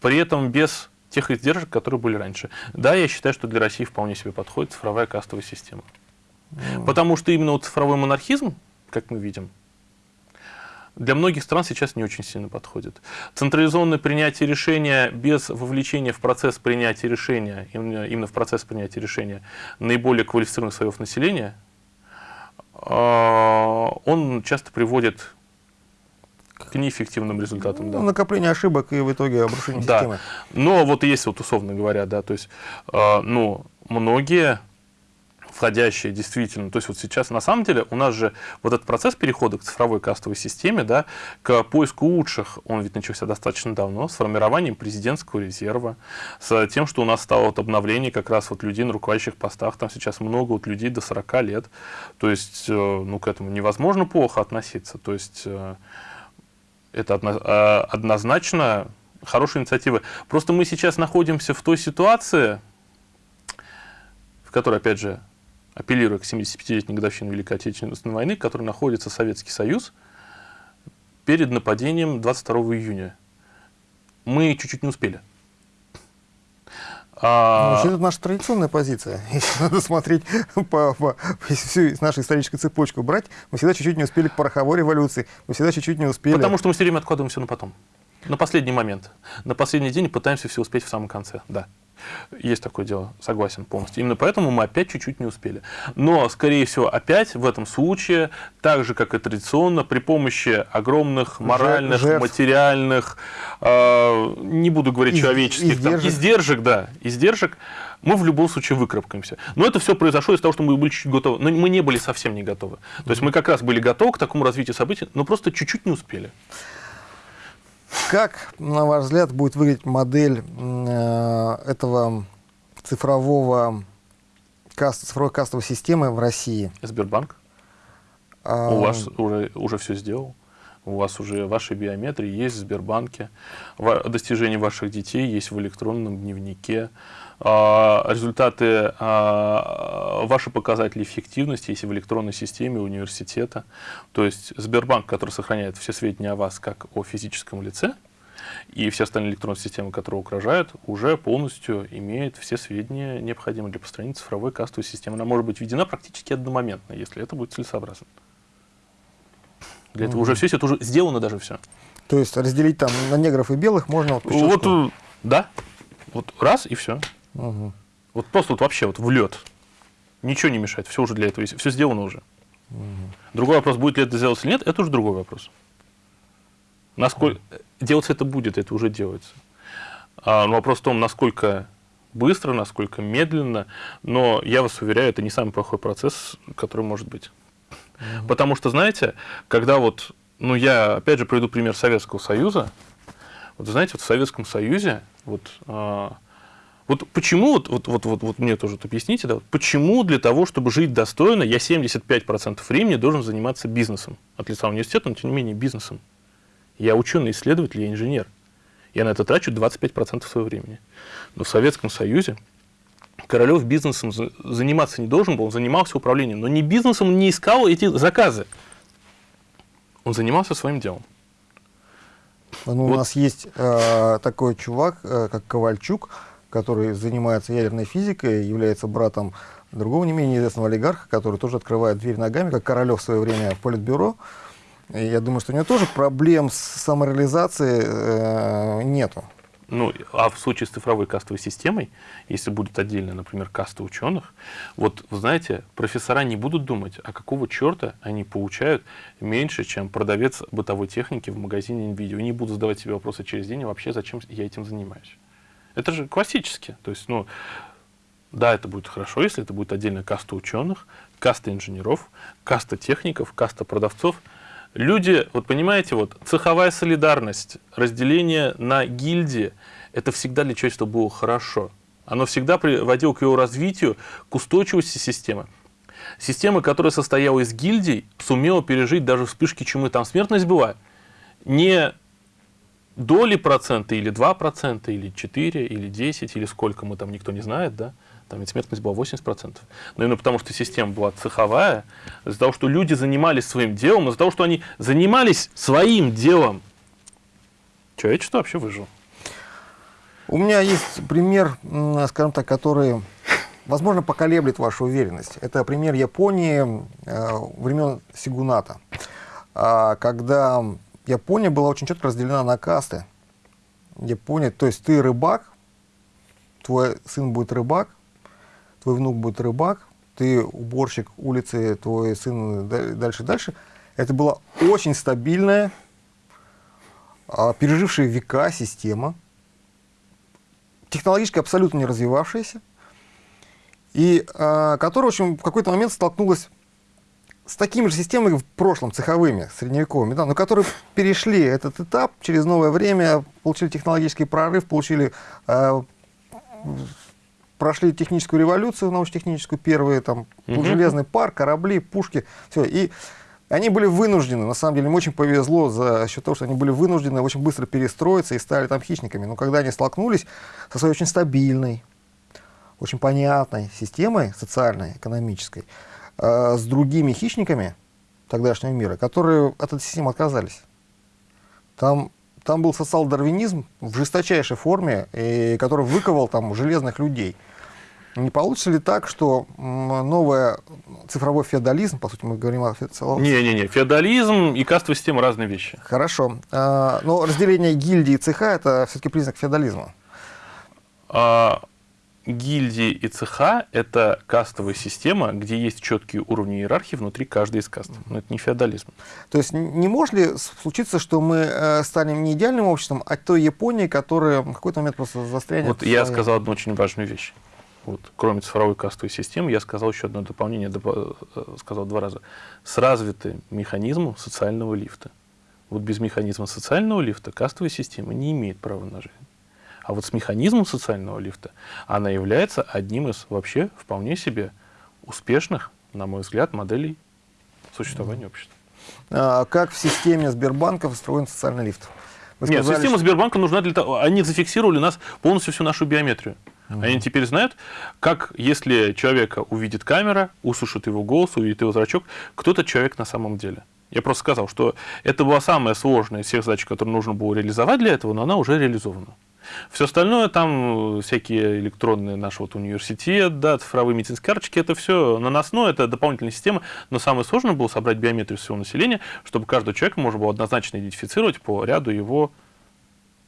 при этом без тех издержек, которые были раньше. Да, я считаю, что для России вполне себе подходит цифровая кастовая система. Потому что именно вот цифровой монархизм, как мы видим, для многих стран сейчас не очень сильно подходит. Централизованное принятие решения без вовлечения в процесс принятия решения, именно, в процесс принятия решения наиболее квалифицированных слоев населения, он часто приводит к неэффективным результатам. Ну, да. Накопление ошибок и в итоге обрушение да. системы. Но вот есть вот условно говоря, да, то есть, э, ну, многие входящие действительно. То есть вот сейчас на самом деле у нас же вот этот процесс перехода к цифровой кастовой системе, да, к поиску лучших, он ведь начался достаточно давно, с формированием президентского резерва, с тем, что у нас стало вот обновление как раз вот людей на руководящих постах, там сейчас много вот людей до 40 лет, то есть, э, ну, к этому невозможно плохо относиться, то есть, э, это э, однозначно хорошая инициатива. Просто мы сейчас находимся в той ситуации, в которой, опять же, апеллируя к 75-летней годовщине Великой Отечественной войны, в которой находится Советский Союз, перед нападением 22 июня. Мы чуть-чуть не успели. А... Ну, это наша традиционная позиция. [LAUGHS] Если надо смотреть по, по, всю нашу историческую цепочку брать, мы всегда чуть-чуть не успели к пороховой революции, мы всегда чуть-чуть не успели. Потому что мы все время откладываем все на потом. На последний момент. На последний день пытаемся все успеть в самом конце. Да. Есть такое дело, согласен полностью. Именно поэтому мы опять чуть-чуть не успели. Но, скорее всего, опять в этом случае, так же, как и традиционно, при помощи огромных моральных, Жертв. материальных, э, не буду говорить Из, человеческих, издержек. Там, издержек, да, издержек, мы в любом случае выкарабкаемся. Но это все произошло из-за того, что мы были чуть-чуть готовы. Но мы не были совсем не готовы. То есть мы как раз были готовы к такому развитию событий, но просто чуть-чуть не успели. Как, на ваш взгляд, будет выглядеть модель э, этого цифрового каст, цифровой кастовой системы в России? Сбербанк. А... У вас уже, уже все сделал. У вас уже ваши биометрии есть в Сбербанке. Достижения ваших детей есть в электронном дневнике. А, результаты, а, ваши показатели эффективности есть в электронной системе университета. То есть Сбербанк, который сохраняет все сведения о вас как о физическом лице, и все остальные электронные системы, которые угрожают, уже полностью имеют все сведения, необходимые для построения цифровой кастовой системы. Она может быть введена практически одномоментно, если это будет целесообразно. Для этого уже все, это уже сделано даже все. То есть разделить там на негров и белых можно вот, вот да. Вот раз и все. Угу. Вот просто вот вообще вот в лед. Ничего не мешает, все уже для этого есть, все сделано уже. Угу. Другой вопрос, будет ли это сделать или нет, это уже другой вопрос. Насколько угу. делаться это будет, это уже делается. А, но вопрос в том, насколько быстро, насколько медленно, но я вас уверяю, это не самый плохой процесс, который может быть. Угу. Потому что, знаете, когда вот, ну я опять же приведу пример Советского Союза, вот знаете, вот в Советском Союзе вот а, вот почему, вот, вот, вот, вот, вот мне тоже вот объясните, да, почему для того, чтобы жить достойно, я 75% времени должен заниматься бизнесом? От лица университета, но тем не менее бизнесом. Я ученый-исследователь, я инженер. Я на это трачу 25% своего времени. Но в Советском Союзе Королев бизнесом заниматься не должен был, он занимался управлением. Но не бизнесом, он не искал эти заказы. Он занимался своим делом. Ну, вот. У нас есть э, такой чувак, э, как Ковальчук, который занимается ядерной физикой, является братом другого не менее известного олигарха, который тоже открывает дверь ногами, как Королев в свое время в Политбюро. И я думаю, что у него тоже проблем с самореализацией э, нету. Ну, а в случае с цифровой кастовой системой, если будет отдельно, например, каста ученых, вот, вы знаете, профессора не будут думать, а какого черта они получают меньше, чем продавец бытовой техники в магазине NVIDIA. Не будут задавать себе вопросы через день, вообще зачем я этим занимаюсь. Это же классически. То есть, ну, да, это будет хорошо, если это будет отдельная каста ученых, каста инженеров, каста техников, каста продавцов. Люди, вот понимаете, вот цеховая солидарность, разделение на гильдии, это всегда для человечества было хорошо. Оно всегда приводило к его развитию, к устойчивости системы. Система, которая состояла из гильдий, сумела пережить даже вспышки чумы. Там смертность была не доли процента, или 2%, или 4, или 10, или сколько мы там, никто не знает, да, там ведь смертность была 80%. Но именно потому, что система была цеховая, из-за того, что люди занимались своим делом, из-за того, что они занимались своим делом, человечество вообще выжило. У меня есть пример, скажем так, который, возможно, поколеблет вашу уверенность. Это пример Японии э, времен Сигуната, а, когда Япония была очень четко разделена на касты. Япония, то есть ты рыбак, твой сын будет рыбак, твой внук будет рыбак, ты уборщик улицы, твой сын дальше дальше. Это была очень стабильная, а, пережившая века система, технологически абсолютно не развивавшаяся, и а, которая, в общем, в какой-то момент столкнулась с такими же системами в прошлом, цеховыми, средневековыми, да, но которые перешли этот этап через новое время, получили технологический прорыв, получили, э, прошли техническую революцию, научно-техническую, первые, там, угу. железный пар, корабли, пушки, все. И они были вынуждены, на самом деле, им очень повезло за счет того, что они были вынуждены очень быстро перестроиться и стали там хищниками. Но когда они столкнулись со своей очень стабильной, очень понятной системой социальной, экономической, э, с другими хищниками тогдашнего мира, которые от этой системы отказались. Там там был социал-дарвинизм в жесточайшей форме, и, который выковал там железных людей. Не получится ли так, что новый цифровой феодализм, по сути, мы говорим о феодализме? Не-не-не, феодализм и кастовая система разные вещи. Хорошо. А, но разделение гильдии и цеха – это все-таки признак феодализма. А, гильдии и цеха – это кастовая система, где есть четкие уровни иерархии внутри каждой из каст. Но это не феодализм. То есть не может ли случиться, что мы э, станем не идеальным обществом, а той Японией, которая в какой-то момент просто застрянет? Вот я сказал одну очень важную вещь. Вот, кроме цифровой кастовой системы, я сказал еще одно дополнение, э, сказал два раза. С развитым механизмом социального лифта. Вот без механизма социального лифта кастовая система не имеет права на жизнь. А вот с механизмом социального лифта она является одним из вообще вполне себе успешных, на мой взгляд, моделей существования общества. А как в системе Сбербанка устроен социальный лифт? Вы сказали, Нет, система Сбербанка нужна для того, они зафиксировали у нас полностью всю нашу биометрию. Угу. Они теперь знают, как, если человека увидит камера, услышит его голос, увидит его зрачок, кто этот человек на самом деле. Я просто сказал, что это была самая сложная из всех задач, которые нужно было реализовать для этого, но она уже реализована. Все остальное, там э, всякие электронные наш вот университет, да, цифровые медицинские карточки, это все наносное, это дополнительная система, но самое сложное было собрать биометрию всего населения, чтобы каждого человека можно было однозначно идентифицировать по ряду его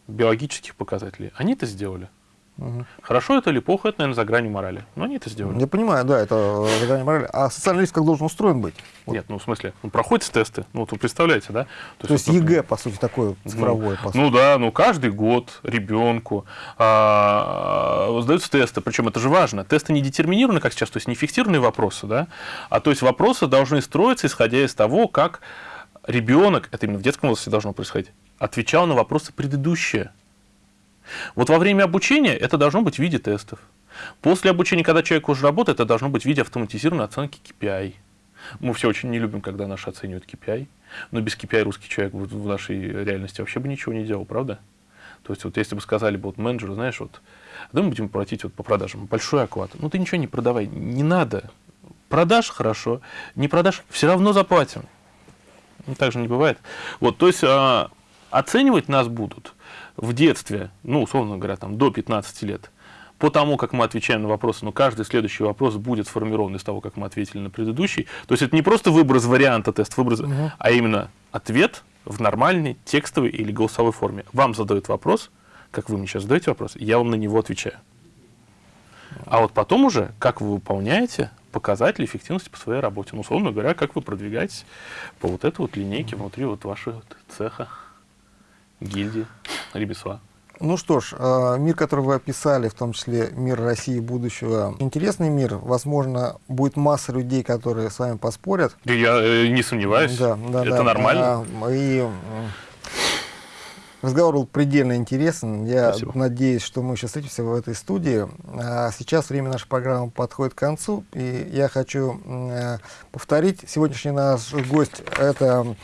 биологических показателей. Они это сделали. Угу. Хорошо это или плохо, это, наверное, за гранью морали. Но они это сделали. Я понимаю, да, это за гранью морали. А социальный риск как должен устроен быть? Вот. Нет, ну, в смысле, он проходит тесты, ну, вот вы представляете, да? То, То есть, есть ЕГЭ, по сути, такое ну, цифровое, ну, по сути. Ну, да, ну, каждый год ребенку а, сдаются тесты, причем это же важно. Тесты не детерминированы, как сейчас, то есть не фиксированные вопросы, да, а то есть вопросы должны строиться, исходя из того, как ребенок, это именно в детском возрасте должно происходить, отвечал на вопросы предыдущие. Вот во время обучения это должно быть в виде тестов. После обучения, когда человек уже работает, это должно быть в виде автоматизированной оценки KPI. Мы все очень не любим, когда наши оценивают KPI. Но без KPI русский человек в нашей реальности вообще бы ничего не делал, правда? То есть, вот если бы сказали бы вот менеджеру, знаешь, вот, да мы будем платить вот по продажам большой оклад. Ну, ты ничего не продавай, не надо. Продашь – хорошо, не продашь – все равно заплатим. Ну, так же не бывает. Вот, то есть, а, оценивать нас будут в детстве, ну, условно говоря, там, до 15 лет, по тому, как мы отвечаем на вопросы, но каждый следующий вопрос будет сформирован из того, как мы ответили на предыдущий. То есть это не просто выбор из варианта тест, выбор, угу. а именно ответ в нормальной текстовой или голосовой форме. Вам задают вопрос, как вы мне сейчас задаете вопрос, я вам на него отвечаю. А вот потом уже, как вы выполняете показатели эффективности по своей работе. Ну, условно говоря, как вы продвигаетесь по вот этой вот линейке внутри вот вашего цеха гильдии, ремесла. Ну что ж, э, мир, который вы описали, в том числе мир России будущего, интересный мир. Возможно, будет масса людей, которые с вами поспорят. Я э, не сомневаюсь. Да, да, Это да. нормально. А, и разговор был предельно интересен. Я Спасибо. надеюсь, что мы еще встретимся в этой студии. А сейчас время нашей программы подходит к концу. И я хочу э, повторить. Сегодняшний наш гость – это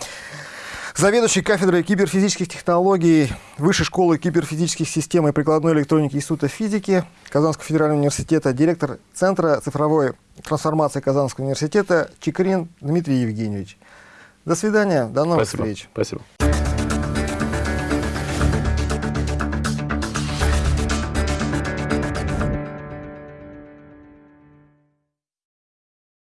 заведующий кафедрой киберфизических технологий Высшей школы киберфизических систем и прикладной электроники Института физики Казанского федерального университета, директор Центра цифровой трансформации Казанского университета Чикрин Дмитрий Евгеньевич. До свидания, до новых Спасибо. встреч. Спасибо.